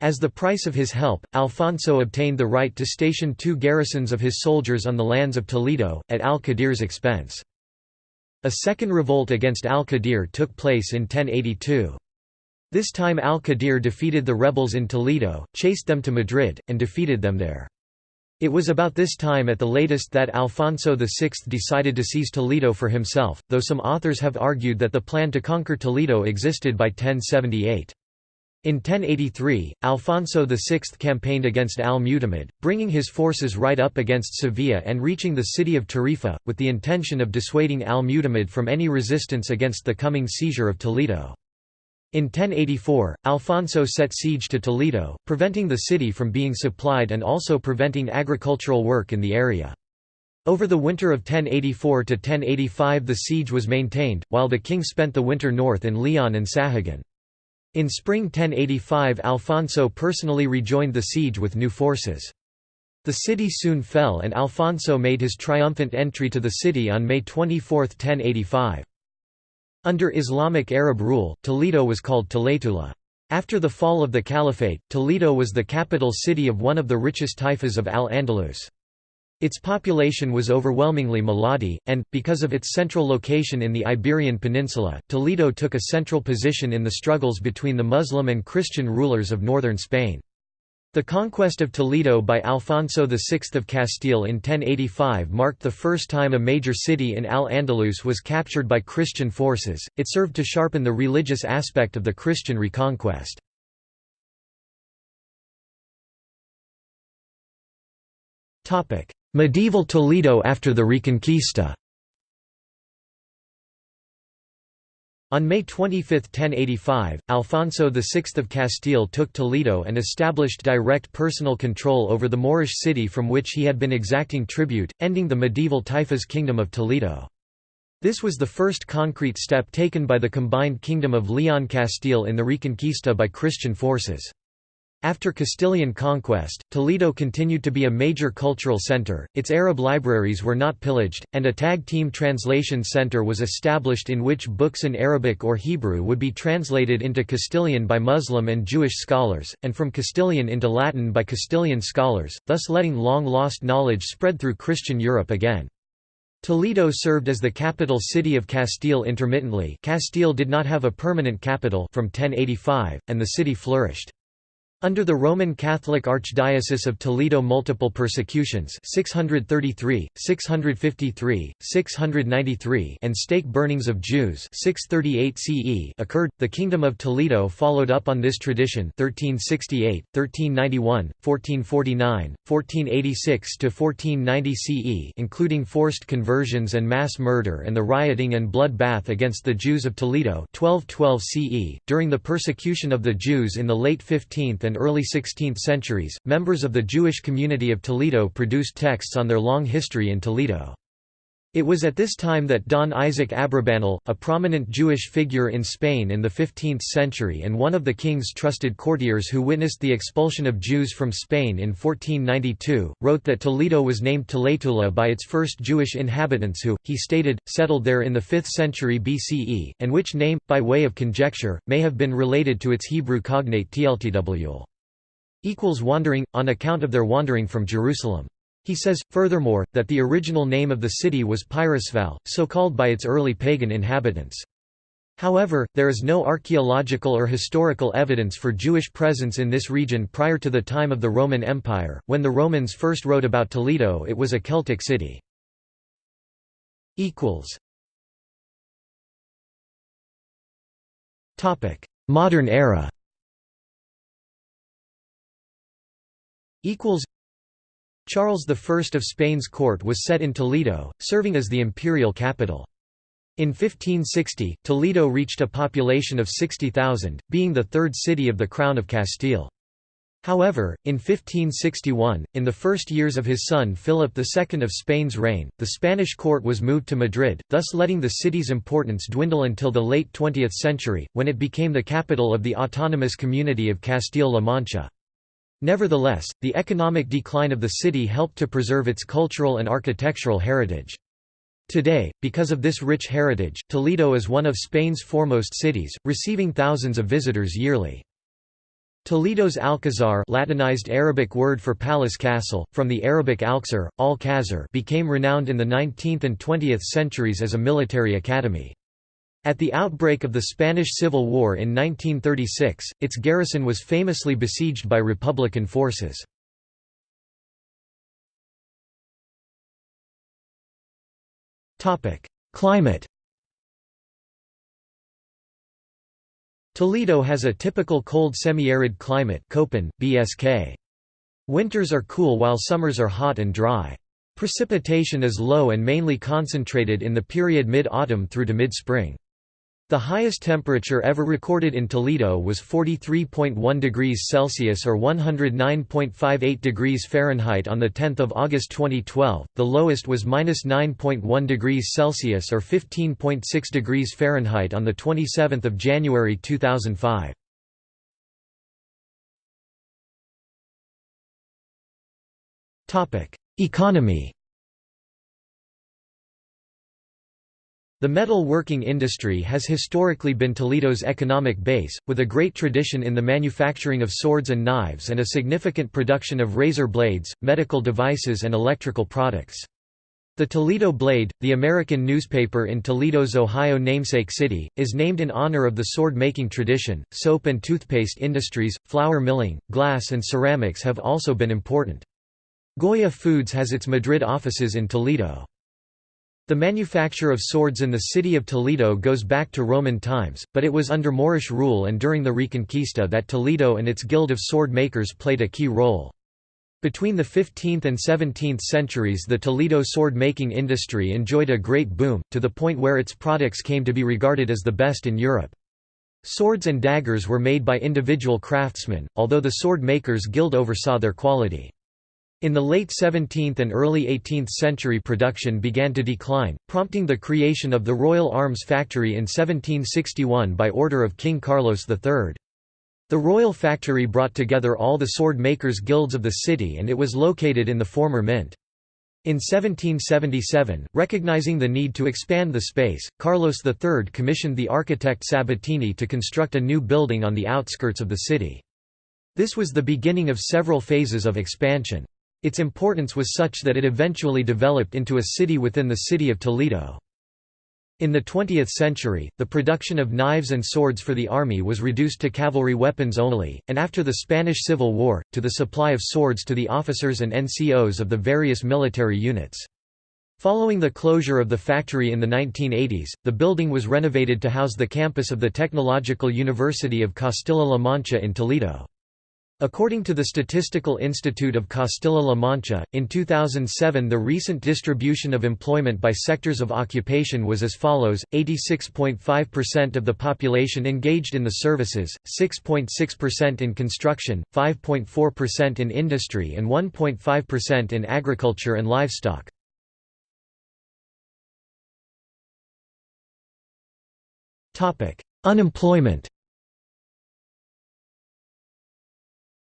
[SPEAKER 1] As the price of his help, Alfonso obtained the right to station two garrisons of his soldiers on the lands of Toledo, at al-Qadir's expense. A second revolt against al-Qadir took place in 1082. This time al-Qadir defeated the rebels in Toledo, chased them to Madrid, and defeated them there. It was about this time at the latest that Alfonso VI decided to seize Toledo for himself, though some authors have argued that the plan to conquer Toledo existed by 1078. In 1083, Alfonso VI campaigned against al-Mutamid, bringing his forces right up against Sevilla and reaching the city of Tarifa, with the intention of dissuading al-Mutamid from any resistance against the coming seizure of Toledo. In 1084, Alfonso set siege to Toledo, preventing the city from being supplied and also preventing agricultural work in the area. Over the winter of 1084 to 1085 the siege was maintained, while the king spent the winter north in Leon and Sahagun. In spring 1085 Alfonso personally rejoined the siege with new forces. The city soon fell and Alfonso made his triumphant entry to the city on May 24, 1085. Under Islamic Arab rule, Toledo was called Toletula. After the fall of the Caliphate, Toledo was the capital city of one of the richest taifas of Al-Andalus. Its population was overwhelmingly Muladi, and, because of its central location in the Iberian Peninsula, Toledo took a central position in the struggles between the Muslim and Christian rulers of northern Spain. The conquest of Toledo by Alfonso VI of Castile in 1085 marked the first time a major city in Al-Andalus was captured by Christian forces, it served to sharpen the religious aspect of the Christian reconquest. Medieval Toledo after the Reconquista On May 25, 1085, Alfonso VI of Castile took Toledo and established direct personal control over the Moorish city from which he had been exacting tribute, ending the medieval Taifas kingdom of Toledo. This was the first concrete step taken by the combined kingdom of Leon Castile in the Reconquista by Christian forces. After Castilian conquest, Toledo continued to be a major cultural center, its Arab libraries were not pillaged, and a tag team translation center was established in which books in Arabic or Hebrew would be translated into Castilian by Muslim and Jewish scholars, and from Castilian into Latin by Castilian scholars, thus letting long-lost knowledge spread through Christian Europe again. Toledo served as the capital city of Castile intermittently Castile did not have a permanent capital from 1085, and the city flourished. Under the Roman Catholic Archdiocese of Toledo multiple persecutions 633, 653, 693 and stake burnings of Jews 638 CE occurred. The Kingdom of Toledo followed up on this tradition 1368, 1391, 1449, 1486–1490 CE including forced conversions and mass murder and the rioting and bloodbath against the Jews of Toledo 1212 CE. During the persecution of the Jews in the late 15th and and early 16th centuries, members of the Jewish community of Toledo produced texts on their long history in Toledo. It was at this time that Don Isaac Abrabanel, a prominent Jewish figure in Spain in the 15th century and one of the king's trusted courtiers who witnessed the expulsion of Jews from Spain in 1492, wrote that Toledo was named Toletula by its first Jewish inhabitants who, he stated, settled there in the 5th century BCE, and which name, by way of conjecture, may have been related to its Hebrew cognate tltw. equals wandering, on account of their wandering from Jerusalem. He says, furthermore, that the original name of the city was Pyrrhusval, so called by its early pagan inhabitants. However, there is no archaeological or historical evidence for Jewish presence in this region prior to the time of the Roman Empire. When the Romans first wrote about Toledo, it was a Celtic city. equals Topic: Modern era. Equals Charles I of Spain's court was set in Toledo, serving as the imperial capital. In 1560, Toledo reached a population of 60,000, being the third city of the Crown of Castile. However, in 1561, in the first years of his son Philip II of Spain's reign, the Spanish court was moved to Madrid, thus letting the city's importance dwindle until the late 20th century, when it became the capital of the autonomous community of Castile-La Mancha. Nevertheless, the economic decline of the city helped to preserve its cultural and architectural heritage. Today, because of this rich heritage, Toledo is one of Spain's foremost cities, receiving thousands of visitors yearly. Toledo's Alcazar Latinized Arabic word for palace castle, from the Arabic alxar, al became renowned in the 19th and 20th centuries as a military academy. At the outbreak of the Spanish Civil War in 1936, its garrison was famously besieged by Republican forces. Climate Toledo has a typical cold semi-arid climate Köppen, BSK. Winters are cool while summers are hot and dry. Precipitation is low and mainly concentrated in the period mid-autumn through to mid-spring. The highest temperature ever recorded in Toledo was 43.1 degrees Celsius or 109.58 degrees Fahrenheit on 10 August 2012, the lowest was -9.1 degrees Celsius or 15.6 degrees Fahrenheit on 27 January 2005. Economy The metal working industry has historically been Toledo's economic base, with a great tradition in the manufacturing of swords and knives and a significant production of razor blades, medical devices and electrical products. The Toledo Blade, the American newspaper in Toledo's Ohio namesake city, is named in honor of the sword-making tradition. Soap and toothpaste industries, flour milling, glass and ceramics have also been important. Goya Foods has its Madrid offices in Toledo. The manufacture of swords in the city of Toledo goes back to Roman times, but it was under Moorish rule and during the Reconquista that Toledo and its guild of sword makers played a key role. Between the 15th and 17th centuries the Toledo sword-making industry enjoyed a great boom, to the point where its products came to be regarded as the best in Europe. Swords and daggers were made by individual craftsmen, although the sword makers' guild oversaw their quality. In the late 17th and early 18th century production began to decline, prompting the creation of the Royal Arms Factory in 1761 by order of King Carlos III. The Royal Factory brought together all the sword makers' guilds of the city and it was located in the former mint. In 1777, recognizing the need to expand the space, Carlos III commissioned the architect Sabatini to construct a new building on the outskirts of the city. This was the beginning of several phases of expansion. Its importance was such that it eventually developed into a city within the city of Toledo. In the 20th century, the production of knives and swords for the army was reduced to cavalry weapons only, and after the Spanish Civil War, to the supply of swords to the officers and NCOs of the various military units. Following the closure of the factory in the 1980s, the building was renovated to house the campus of the Technological University of Castilla-La Mancha in Toledo. According to the Statistical Institute of Castilla-La Mancha, in 2007 the recent distribution of employment by sectors of occupation was as follows, 86.5% of the population engaged in the services, 6.6% in construction, 5.4% in industry and 1.5% in agriculture and livestock. Unemployment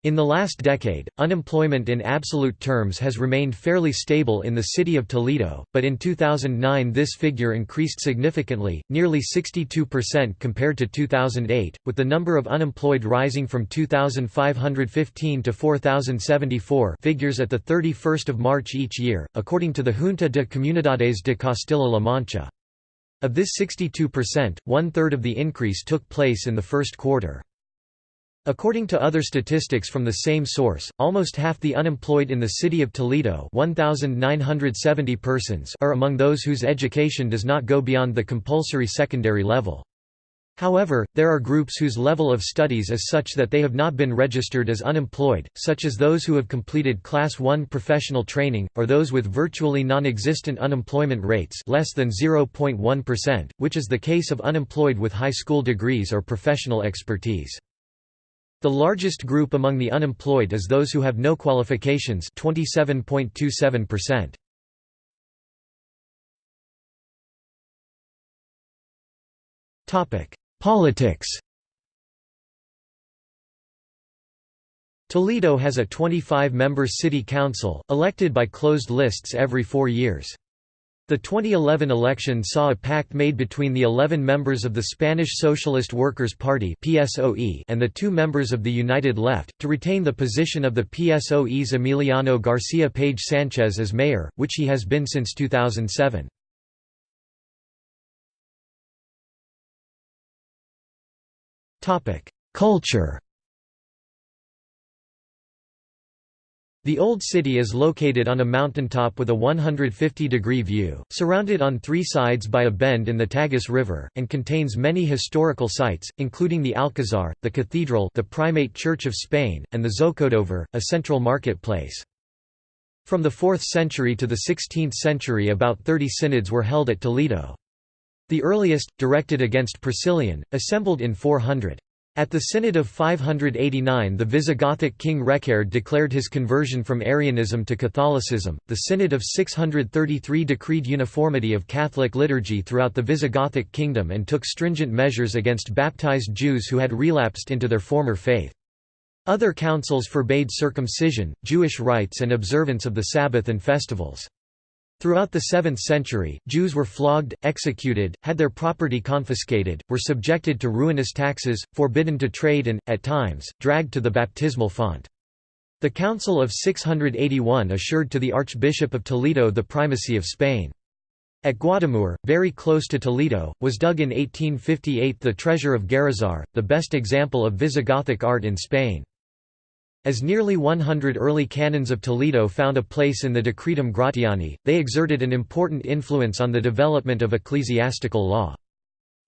[SPEAKER 1] In the last decade, unemployment in absolute terms has remained fairly stable in the city of Toledo, but in 2009 this figure increased significantly, nearly 62% compared to 2008, with the number of unemployed rising from 2,515 to 4,074 figures at the 31st of March each year, according to the Junta de Comunidades de Castilla-La Mancha. Of this 62%, one-third of the increase took place in the first quarter. According to other statistics from the same source, almost half the unemployed in the city of Toledo 1,970 persons are among those whose education does not go beyond the compulsory secondary level. However, there are groups whose level of studies is such that they have not been registered as unemployed, such as those who have completed Class 1 professional training, or those with virtually non-existent unemployment rates less than 0.1%, which is the case of unemployed with high school degrees or professional expertise. The largest group among the unemployed is those who have no qualifications 27.27%. Topic: Politics. Toledo has a 25-member city council, elected by closed lists every four years. The 2011 election saw a pact made between the 11 members of the Spanish Socialist Workers' Party and the two members of the United Left, to retain the position of the PSOE's Emiliano Garcia Page Sánchez as mayor, which he has been since 2007. Culture The Old City is located on a mountaintop with a 150-degree view, surrounded on three sides by a bend in the Tagus River, and contains many historical sites, including the Alcazar, the Cathedral the Primate Church of Spain, and the Zocodover, a central marketplace. From the 4th century to the 16th century about 30 synods were held at Toledo. The earliest, directed against Priscillian, assembled in 400. At the Synod of 589 the Visigothic king Reccared declared his conversion from Arianism to Catholicism. The Synod of 633 decreed uniformity of Catholic liturgy throughout the Visigothic kingdom and took stringent measures against baptized Jews who had relapsed into their former faith. Other councils forbade circumcision, Jewish rites and observance of the Sabbath and festivals. Throughout the 7th century, Jews were flogged, executed, had their property confiscated, were subjected to ruinous taxes, forbidden to trade and, at times, dragged to the baptismal font. The Council of 681 assured to the Archbishop of Toledo the primacy of Spain. At Guadamur, very close to Toledo, was dug in 1858 the treasure of Guarrazar, the best example of Visigothic art in Spain. As nearly 100 early canons of Toledo found a place in the Decretum Gratiani, they exerted an important influence on the development of ecclesiastical law.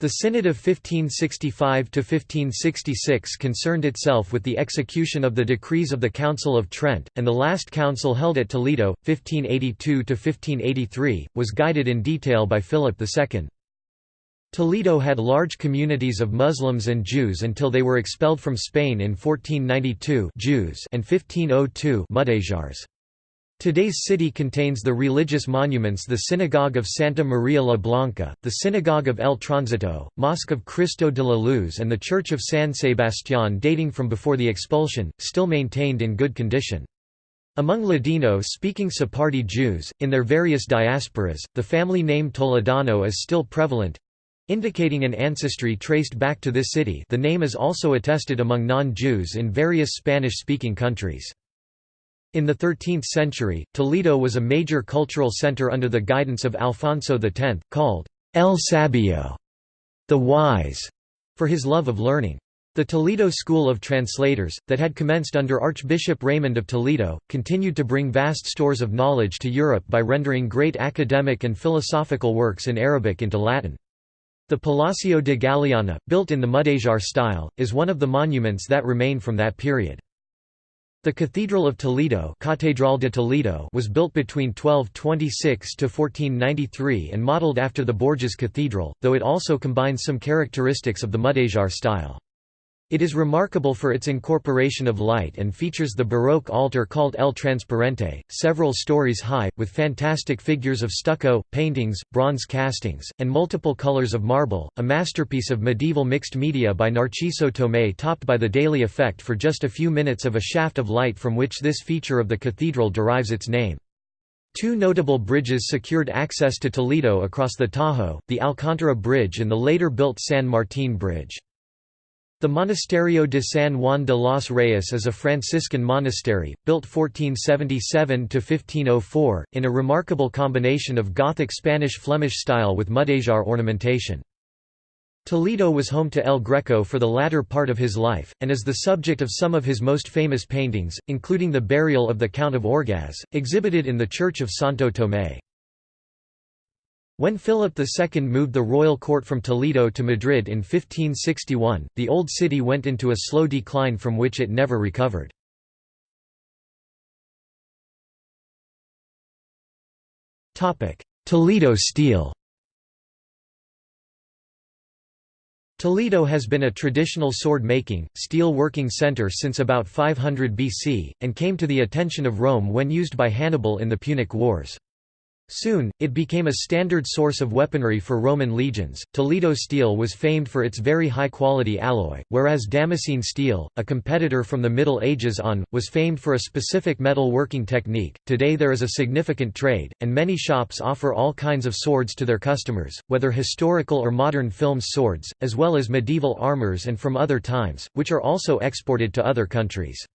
[SPEAKER 1] The Synod of 1565–1566 concerned itself with the execution of the decrees of the Council of Trent, and the last council held at Toledo, 1582–1583, was guided in detail by Philip II. Toledo had large communities of Muslims and Jews until they were expelled from Spain in 1492 Jews and 1502 Mudéjars. Today's city contains the religious monuments the Synagogue of Santa Maria la Blanca, the Synagogue of El Tránsito, Mosque of Cristo de la Luz and the Church of San Sebastián dating from before the expulsion, still maintained in good condition. Among Ladino-speaking Sephardi Jews, in their various diasporas, the family name Toledano is still prevalent, indicating an ancestry traced back to this city the name is also attested among non-Jews in various Spanish-speaking countries. In the 13th century, Toledo was a major cultural center under the guidance of Alfonso X, called El Sabio, the Wise, for his love of learning. The Toledo School of Translators, that had commenced under Archbishop Raymond of Toledo, continued to bring vast stores of knowledge to Europe by rendering great academic and philosophical works in Arabic into Latin. The Palacio de Galiana, built in the Mudéjar style, is one of the monuments that remain from that period. The Cathedral of Toledo, Catedral de Toledo was built between 1226 to 1493 and modeled after the Bourges Cathedral, though it also combines some characteristics of the Mudéjar style. It is remarkable for its incorporation of light and features the Baroque altar called El Transparente, several stories high, with fantastic figures of stucco, paintings, bronze castings, and multiple colors of marble, a masterpiece of medieval mixed media by Narciso Tomé topped by the daily effect for just a few minutes of a shaft of light from which this feature of the cathedral derives its name. Two notable bridges secured access to Toledo across the Tajo, the Alcántara Bridge and the later built San Martín Bridge. The Monasterio de San Juan de los Reyes is a Franciscan monastery, built 1477–1504, in a remarkable combination of Gothic Spanish-Flemish style with Mudéjar ornamentation. Toledo was home to El Greco for the latter part of his life, and is the subject of some of his most famous paintings, including the burial of the Count of Orgaz, exhibited in the Church of Santo Tomé. When Philip II moved the royal court from Toledo to Madrid in 1561, the old city went into a slow decline from which it never recovered. Toledo steel Toledo has been a traditional sword-making, steel-working center since about 500 BC, and came to the attention of Rome when used by Hannibal in the Punic Wars. Soon, it became a standard source of weaponry for Roman legions. Toledo steel was famed for its very high quality alloy, whereas Damascene steel, a competitor from the Middle Ages on, was famed for a specific metal working technique. Today there is a significant trade, and many shops offer all kinds of swords to their customers, whether historical or modern films swords, as well as medieval armors and from other times, which are also exported to other countries.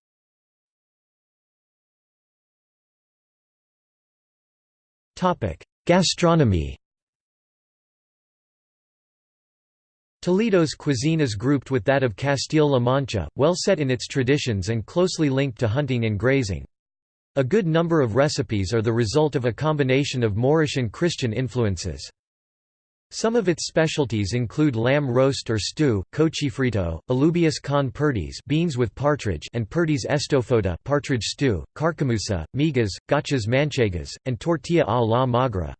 [SPEAKER 1] Gastronomy Toledo's cuisine is grouped with that of Castile-La Mancha, well set in its traditions and closely linked to hunting and grazing. A good number of recipes are the result of a combination of Moorish and Christian influences. Some of its specialties include lamb roast or stew, cochifrito, alubias con perdiz beans with partridge and perdiz estofada partridge stew, carcamusa, migas, gachas manchegas, and tortilla a la magra.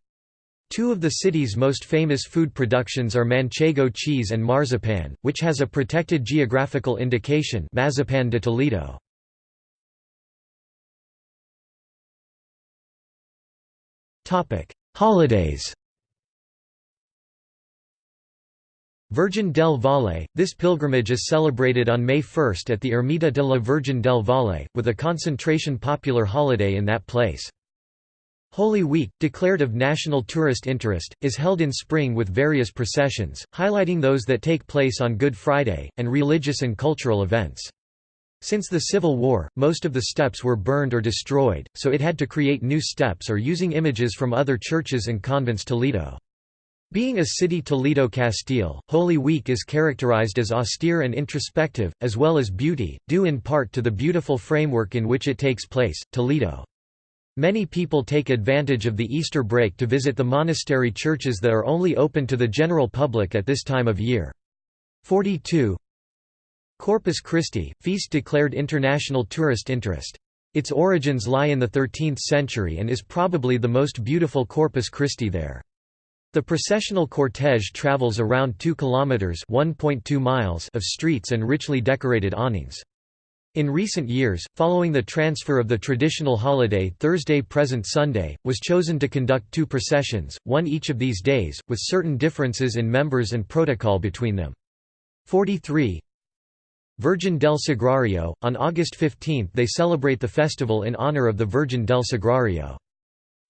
[SPEAKER 1] Two of the city's most famous food productions are manchego cheese and marzipan, which has a protected geographical indication Mazapan de Toledo. Holidays Virgin del Valle – This pilgrimage is celebrated on May 1 at the Ermita de la Virgen del Valle, with a concentration popular holiday in that place. Holy Week, declared of national tourist interest, is held in spring with various processions, highlighting those that take place on Good Friday, and religious and cultural events. Since the Civil War, most of the steps were burned or destroyed, so it had to create new steps or using images from other churches and convents Toledo. Being a city Toledo Castile, Holy Week is characterized as austere and introspective, as well as beauty, due in part to the beautiful framework in which it takes place, Toledo. Many people take advantage of the Easter break to visit the monastery churches that are only open to the general public at this time of year. 42 Corpus Christi, feast declared international tourist interest. Its origins lie in the 13th century and is probably the most beautiful Corpus Christi there. The processional cortege travels around 2 kilometers (1.2 miles) of streets and richly decorated awnings. In recent years, following the transfer of the traditional holiday Thursday present Sunday, was chosen to conduct two processions, one each of these days, with certain differences in members and protocol between them. 43 Virgin del Sagrario, on August 15 they celebrate the festival in honor of the Virgin del Sagrario.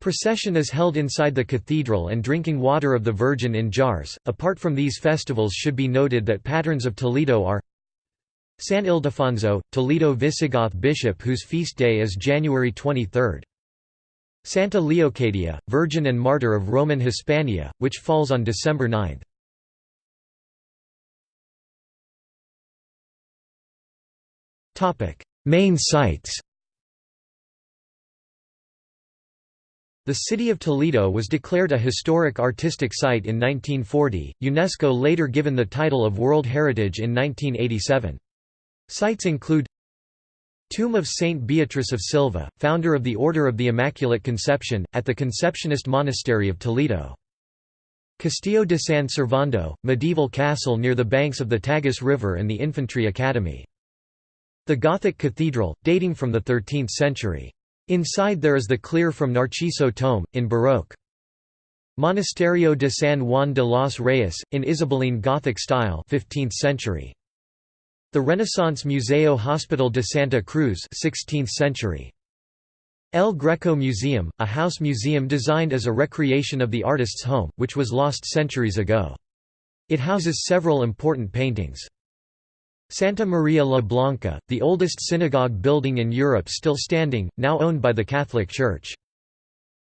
[SPEAKER 1] Procession is held inside the cathedral and drinking water of the Virgin in jars. Apart from these festivals should be noted that patrons of Toledo are San Ildefonso, Toledo Visigoth bishop whose feast day is January 23. Santa Leocadia, Virgin and Martyr of Roman Hispania, which falls on December 9. Main sites The city of Toledo was declared a historic artistic site in 1940, UNESCO later given the title of World Heritage in 1987. Sites include Tomb of Saint Beatrice of Silva, founder of the Order of the Immaculate Conception, at the Conceptionist Monastery of Toledo. Castillo de San Servando, medieval castle near the banks of the Tagus River and the Infantry Academy. The Gothic cathedral, dating from the 13th century. Inside there is the clear from Narciso Tome, in Baroque. Monasterio de San Juan de los Reyes, in Isabelline Gothic style 15th century. The Renaissance Museo Hospital de Santa Cruz 16th century. El Greco Museum, a house museum designed as a recreation of the artist's home, which was lost centuries ago. It houses several important paintings. Santa Maria la Blanca, the oldest synagogue building in Europe still standing, now owned by the Catholic Church.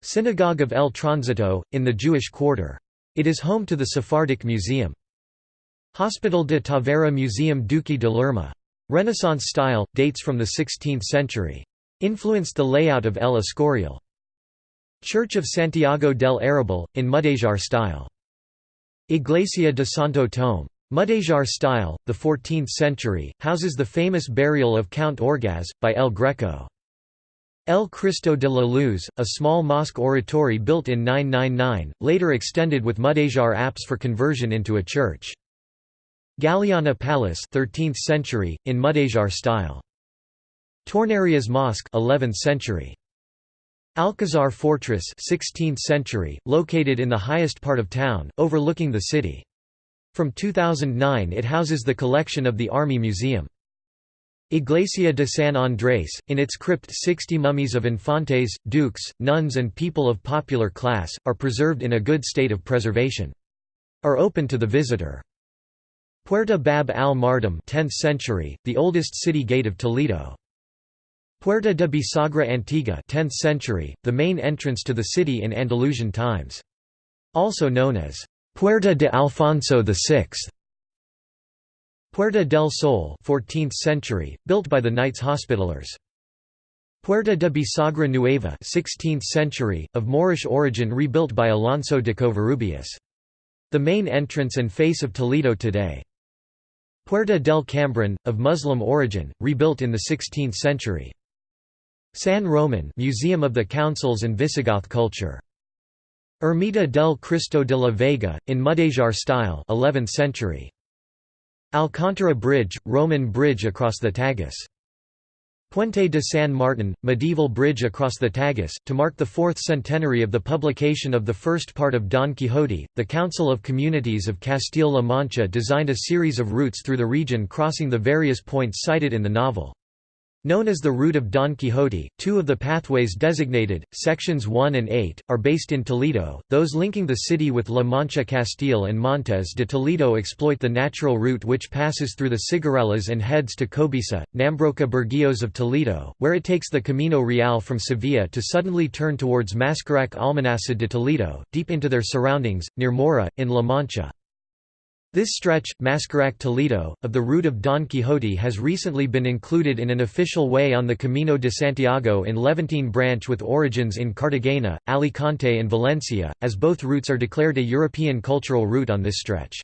[SPEAKER 1] Synagogue of El Transito, in the Jewish Quarter. It is home to the Sephardic Museum. Hospital de Tavera Museum Duque de Lerma. Renaissance style, dates from the 16th century. Influenced the layout of El Escorial. Church of Santiago del Arrabal, in Mudéjar style. Iglesia de Santo Tome. Mudéjar style, the 14th century, houses the famous burial of Count Orgaz, by El Greco. El Cristo de la Luz, a small mosque oratory built in 999, later extended with Mudéjar apse for conversion into a church. Galiana Palace 13th century, in Mudéjar style. Tornerías Mosque 11th century. Alcazar Fortress 16th century, located in the highest part of town, overlooking the city. From 2009 it houses the collection of the Army Museum. Iglesia de San Andrés, in its crypt 60 mummies of infantes, dukes, nuns and people of popular class, are preserved in a good state of preservation. Are open to the visitor. Puerta Bab al-Mardam 10th century, the oldest city gate of Toledo. Puerta de Bisagra Antigua 10th century, the main entrance to the city in Andalusian times. Also known as Puerta de Alfonso VI. Puerta del Sol 14th century, built by the Knights Hospitallers. Puerta de Bisagra Nueva 16th century, of Moorish origin rebuilt by Alonso de Covarrubias. The main entrance and face of Toledo today. Puerta del Cambron, of Muslim origin, rebuilt in the 16th century. San Roman Museum of the Councils and Visigoth culture. Ermita del Cristo de la Vega, in Mudéjar style 11th century. Alcántara Bridge, Roman bridge across the Tagus. Puente de San Martin, medieval bridge across the Tagus, to mark the fourth centenary of the publication of the first part of Don Quixote. The Council of Communities of Castile-La Mancha designed a series of routes through the region crossing the various points cited in the novel. Known as the Route of Don Quixote, two of the pathways designated, sections 1 and 8, are based in Toledo, those linking the city with La Mancha Castile and Montes de Toledo exploit the natural route which passes through the Cigarrales and heads to Cobisa, Nambroca Burguillos of Toledo, where it takes the Camino Real from Sevilla to suddenly turn towards Mascaraque Almonacid de Toledo, deep into their surroundings, near Mora, in La Mancha. This stretch, Mascaraque-Toledo, of the route of Don Quixote has recently been included in an official way on the Camino de Santiago in Levantine branch with origins in Cartagena, Alicante and Valencia, as both routes are declared a European cultural route on this stretch.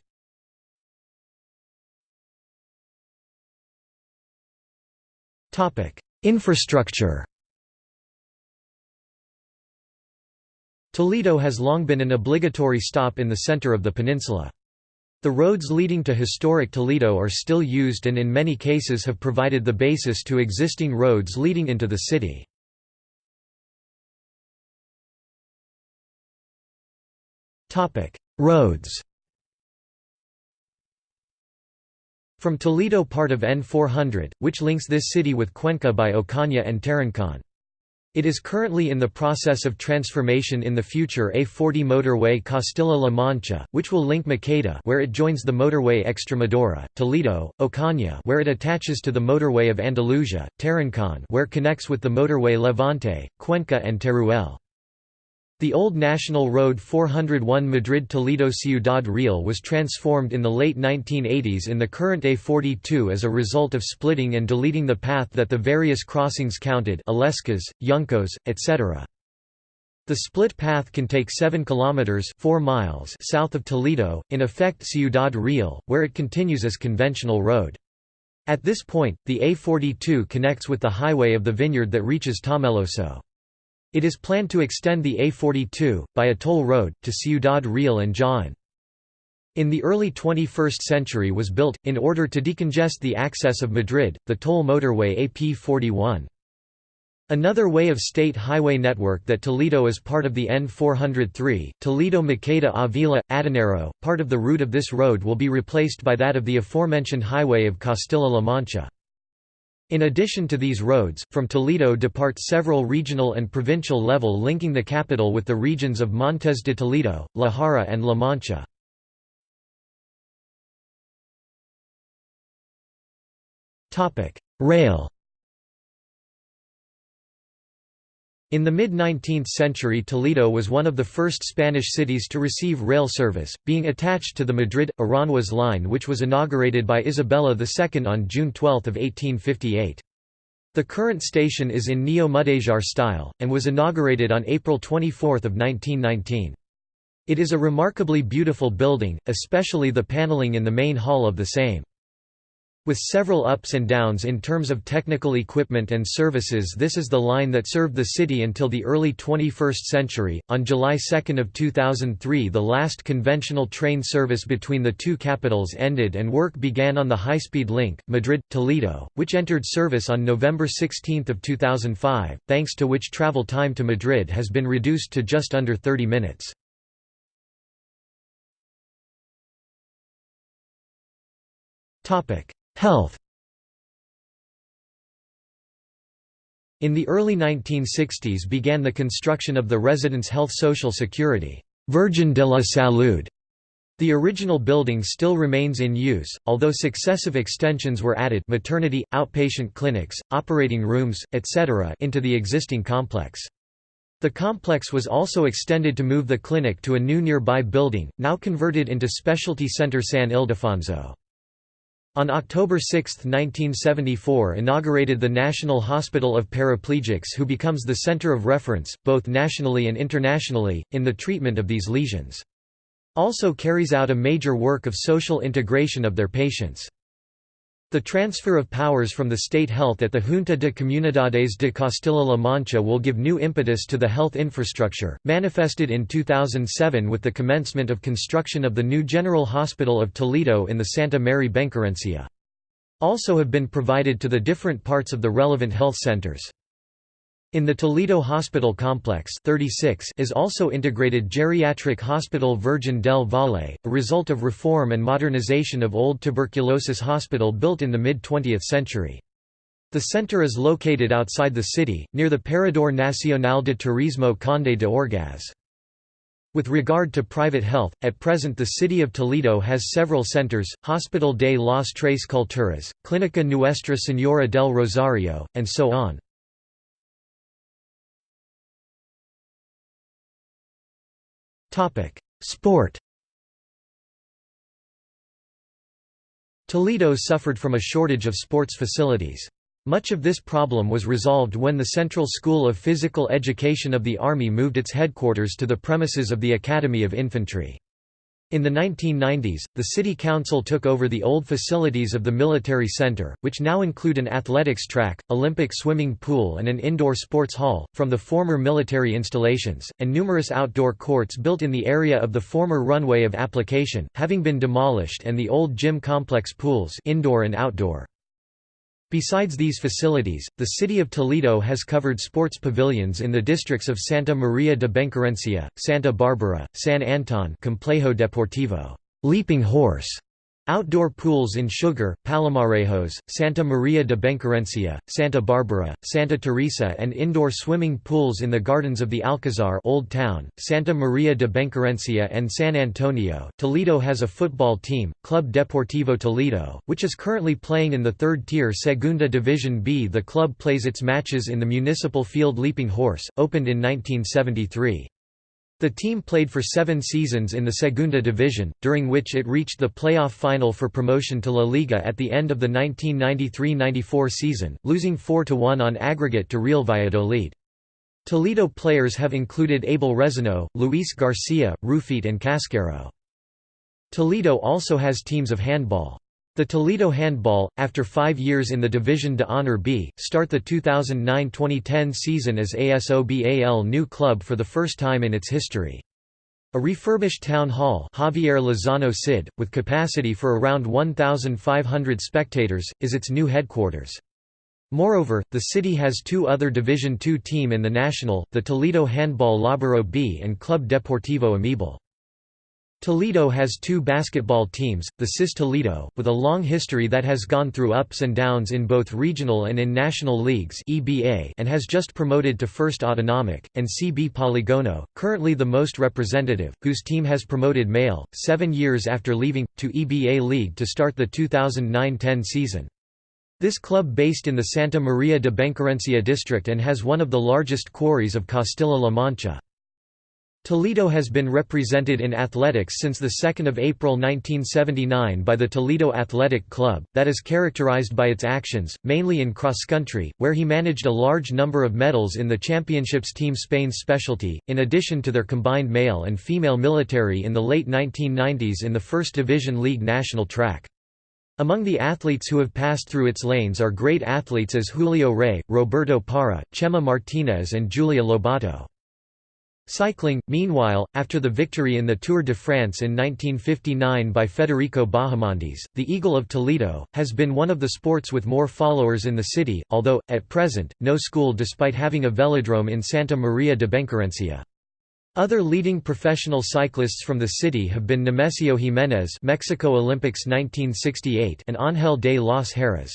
[SPEAKER 1] Infrastructure Toledo has long been an obligatory stop in the center of the peninsula. The roads leading to historic Toledo are still used and in many cases have provided the basis to existing roads leading into the city. Roads From Toledo part of N400, which links this city with Cuenca by Ocaña and Tarancon. It is currently in the process of transformation in the future A40 motorway Castilla-La Mancha, which will link Maqueda where it joins the motorway Extremadura, Toledo, Ocaña where it attaches to the motorway of Andalusia, Tarancon where connects with the motorway Levante, Cuenca and Teruel. The old National Road 401 Madrid-Toledo-Ciudad Real was transformed in the late 1980s in the current A42 as a result of splitting and deleting the path that the various crossings counted Illescas, Yuncos, etc. The split path can take 7 kilometers 4 miles south of Toledo, in effect Ciudad Real, where it continues as conventional road. At this point, the A42 connects with the highway of the vineyard that reaches Tomelloso. It is planned to extend the A42, by a toll road, to Ciudad Real and Jaén. In the early 21st century was built, in order to decongest the access of Madrid, the toll motorway AP41. Another way of state highway network that Toledo is part of the N403, Toledo-Maqueda Avila, Adanero, part of the route of this road will be replaced by that of the aforementioned highway of Castilla-La Mancha. In addition to these roads, from Toledo depart several regional and provincial level linking the capital with the regions of Montes de Toledo, La Jara and La Mancha. Rail In the mid-19th century Toledo was one of the first Spanish cities to receive rail service, being attached to the Madrid-Aranjuez line which was inaugurated by Isabella II on June 12, 1858. The current station is in Neo-Mudejar style, and was inaugurated on April 24, 1919. It is a remarkably beautiful building, especially the paneling in the main hall of the same. With several ups and downs in terms of technical equipment and services this is the line that served the city until the early 21st century. On July 2 of 2003 the last conventional train service between the two capitals ended and work began on the high-speed link, Madrid-Toledo, which entered service on November 16 of 2005, thanks to which travel time to Madrid has been reduced to just under 30 minutes. Topic Health In the early 1960s began the construction of the Residence Health Social Security Virgen de la Salud. The original building still remains in use, although successive extensions were added maternity, outpatient clinics, operating rooms, etc. into the existing complex. The complex was also extended to move the clinic to a new nearby building, now converted into Specialty Center San Ildefonso. On October 6, 1974 inaugurated the National Hospital of Paraplegics who becomes the center of reference, both nationally and internationally, in the treatment of these lesions. Also carries out a major work of social integration of their patients. The transfer of powers from the state health at the Junta de Comunidades de Castilla-La Mancha will give new impetus to the health infrastructure, manifested in 2007 with the commencement of construction of the new General Hospital of Toledo in the Santa Mary Benquerencia. Also have been provided to the different parts of the relevant health centers. In the Toledo Hospital Complex 36 is also integrated Geriatric Hospital Virgen del Valle, a result of reform and modernization of old tuberculosis hospital built in the mid-20th century. The center is located outside the city, near the Parador Nacional de Turismo Conde de Orgaz. With regard to private health, at present the city of Toledo has several centers, Hospital de las Tres Culturas, Clínica Nuestra Señora del Rosario, and so on. Topic: Sport. Toledo suffered from a shortage of sports facilities. Much of this problem was resolved when the Central School of Physical Education of the Army moved its headquarters to the premises of the Academy of Infantry. In the 1990s, the City Council took over the old facilities of the Military Center, which now include an athletics track, Olympic swimming pool and an indoor sports hall, from the former military installations, and numerous outdoor courts built in the area of the former runway of application, having been demolished and the old gym complex pools indoor and outdoor. Besides these facilities, the city of Toledo has covered sports pavilions in the districts of Santa Maria de Benquerencia, Santa Barbara, San Anton Complejo Deportivo Leaping Horse, Outdoor pools in Sugar, Palomarejos, Santa Maria de Benquerencia, Santa Barbara, Santa Teresa and indoor swimming pools in the gardens of the Alcazar Old Town, Santa Maria de Benquerencia and San Antonio. Toledo has a football team, Club Deportivo Toledo, which is currently playing in the third-tier Segunda Division B. The club plays its matches in the municipal field Leaping Horse, opened in 1973. The team played for seven seasons in the Segunda Division, during which it reached the playoff final for promotion to La Liga at the end of the 1993–94 season, losing 4–1 on aggregate to Real Valladolid. Toledo players have included Abel Resino, Luis Garcia, Rufete and Cascaro. Toledo also has teams of handball. The Toledo Handball, after five years in the Division de Honor B, start the 2009–2010 season as ASOBAL new club for the first time in its history. A refurbished town hall Javier Lozano Cid, with capacity for around 1,500 spectators, is its new headquarters. Moreover, the city has two other Division II team in the national, the Toledo Handball Laburo B and Club Deportivo Amibal. Toledo has two basketball teams, the CIS Toledo, with a long history that has gone through ups and downs in both regional and in national leagues and has just promoted to First Autonomic, and CB Poligono, currently the most representative, whose team has promoted male, seven years after leaving, to EBA League to start the 2009–10 season. This club based in the Santa Maria de Benquerencia district and has one of the largest quarries of Castilla-La Mancha. Toledo has been represented in athletics since 2 April 1979 by the Toledo Athletic Club, that is characterized by its actions, mainly in cross-country, where he managed a large number of medals in the championships Team Spain's specialty, in addition to their combined male and female military in the late 1990s in the First Division League national track. Among the athletes who have passed through its lanes are great athletes as Julio Rey, Roberto Parra, Chema Martinez and Julia Lobato. Cycling, meanwhile, after the victory in the Tour de France in 1959 by Federico Bahamontes, the Eagle of Toledo, has been one of the sports with more followers in the city, although, at present, no school despite having a velodrome in Santa Maria de Benquerencia. Other leading professional cyclists from the city have been Nemesio Jimenez Mexico Olympics 1968 and Ángel de los Heras.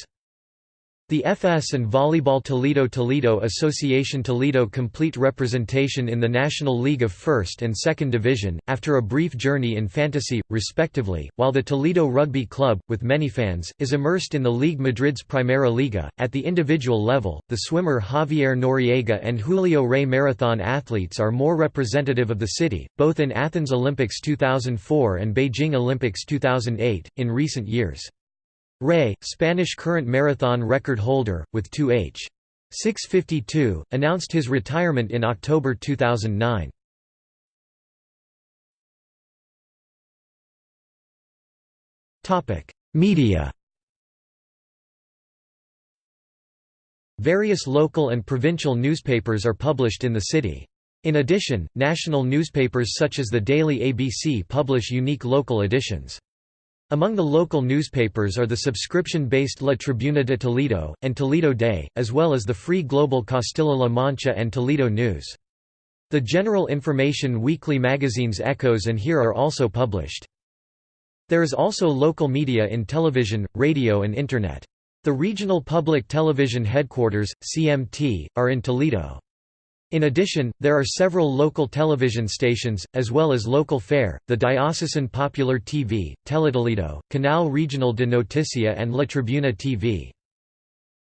[SPEAKER 1] The FS and Volleyball Toledo Toledo Association Toledo complete representation in the National League of First and Second Division, after a brief journey in fantasy, respectively, while the Toledo Rugby Club, with many fans, is immersed in the League Madrid's Primera Liga. At the individual level, the swimmer Javier Noriega and Julio Rey marathon athletes are more representative of the city, both in Athens Olympics 2004 and Beijing Olympics 2008, in recent years. Rey, Spanish current marathon record holder, with 2h. 652, announced his retirement in October 2009. Media Various local and provincial newspapers are published in the city. In addition, national newspapers such as the Daily ABC publish unique local editions. Among the local newspapers are the subscription-based La Tribuna de Toledo, and Toledo Day, as well as the free global Castilla-La Mancha and Toledo News. The general information weekly magazines Echoes and Here are also published. There is also local media in television, radio and Internet. The Regional Public Television Headquarters, CMT, are in Toledo. In addition, there are several local television stations, as well as local fare, the Diocesan Popular TV, Teletoledo, Canal Regional de Noticia and La Tribuna TV.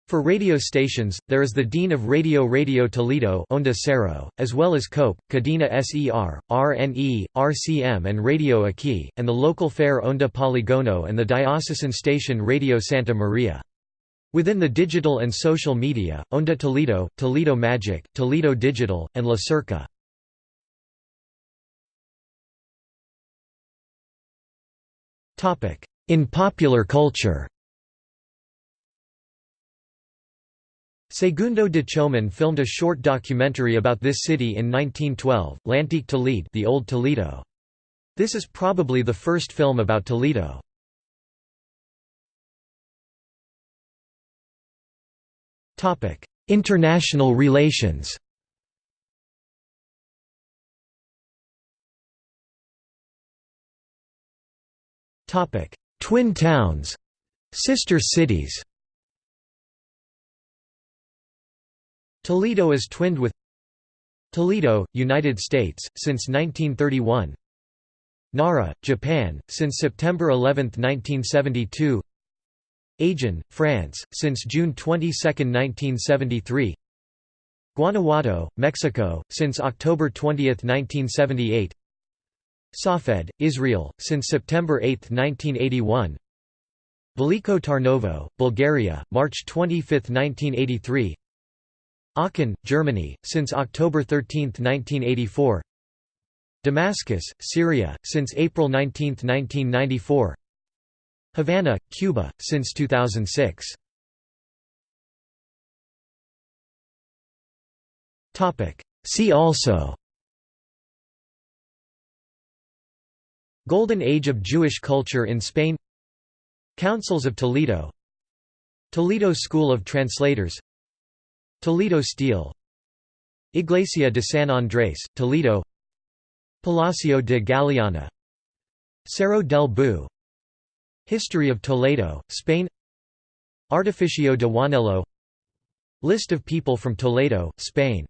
[SPEAKER 1] For radio stations, there is the Dean of Radio Radio Toledo Onda Cero, as well as COPE, Cadena SER, RNE, RCM and Radio Aquí, and the local fair Onda Poligono and the diocesan station Radio Santa Maria. Within the digital and social media, Onda Toledo, Toledo Magic, Toledo Digital, and La Cerca. In popular culture Segundo de Chomón filmed a short documentary about this city in 1912, L'Antique Toledo the Old Toledo. This is probably the first film about Toledo. International relations. Twin towns Sister cities. Toledo is twinned with Toledo, United States, since 1931 Nara, Japan, since September 11, 1972 Agen, France, since June 22, 1973 Guanajuato, Mexico, since October 20, 1978 Safed, Israel, since September 8, 1981 Veliko Tarnovo, Bulgaria, March 25, 1983 Aachen, Germany, since October 13, 1984 Damascus, Syria, since April 19, 1994 Havana, Cuba, since 2006 See also. Golden Age of Jewish culture in Spain. Councils of Toledo. Toledo School of Translators. Toledo Steel. Iglesia de San Andrés, Toledo. Palacio de Galiana Cerro del Bu History of Toledo, Spain. Artificio de Juanelo. List of people from Toledo, Spain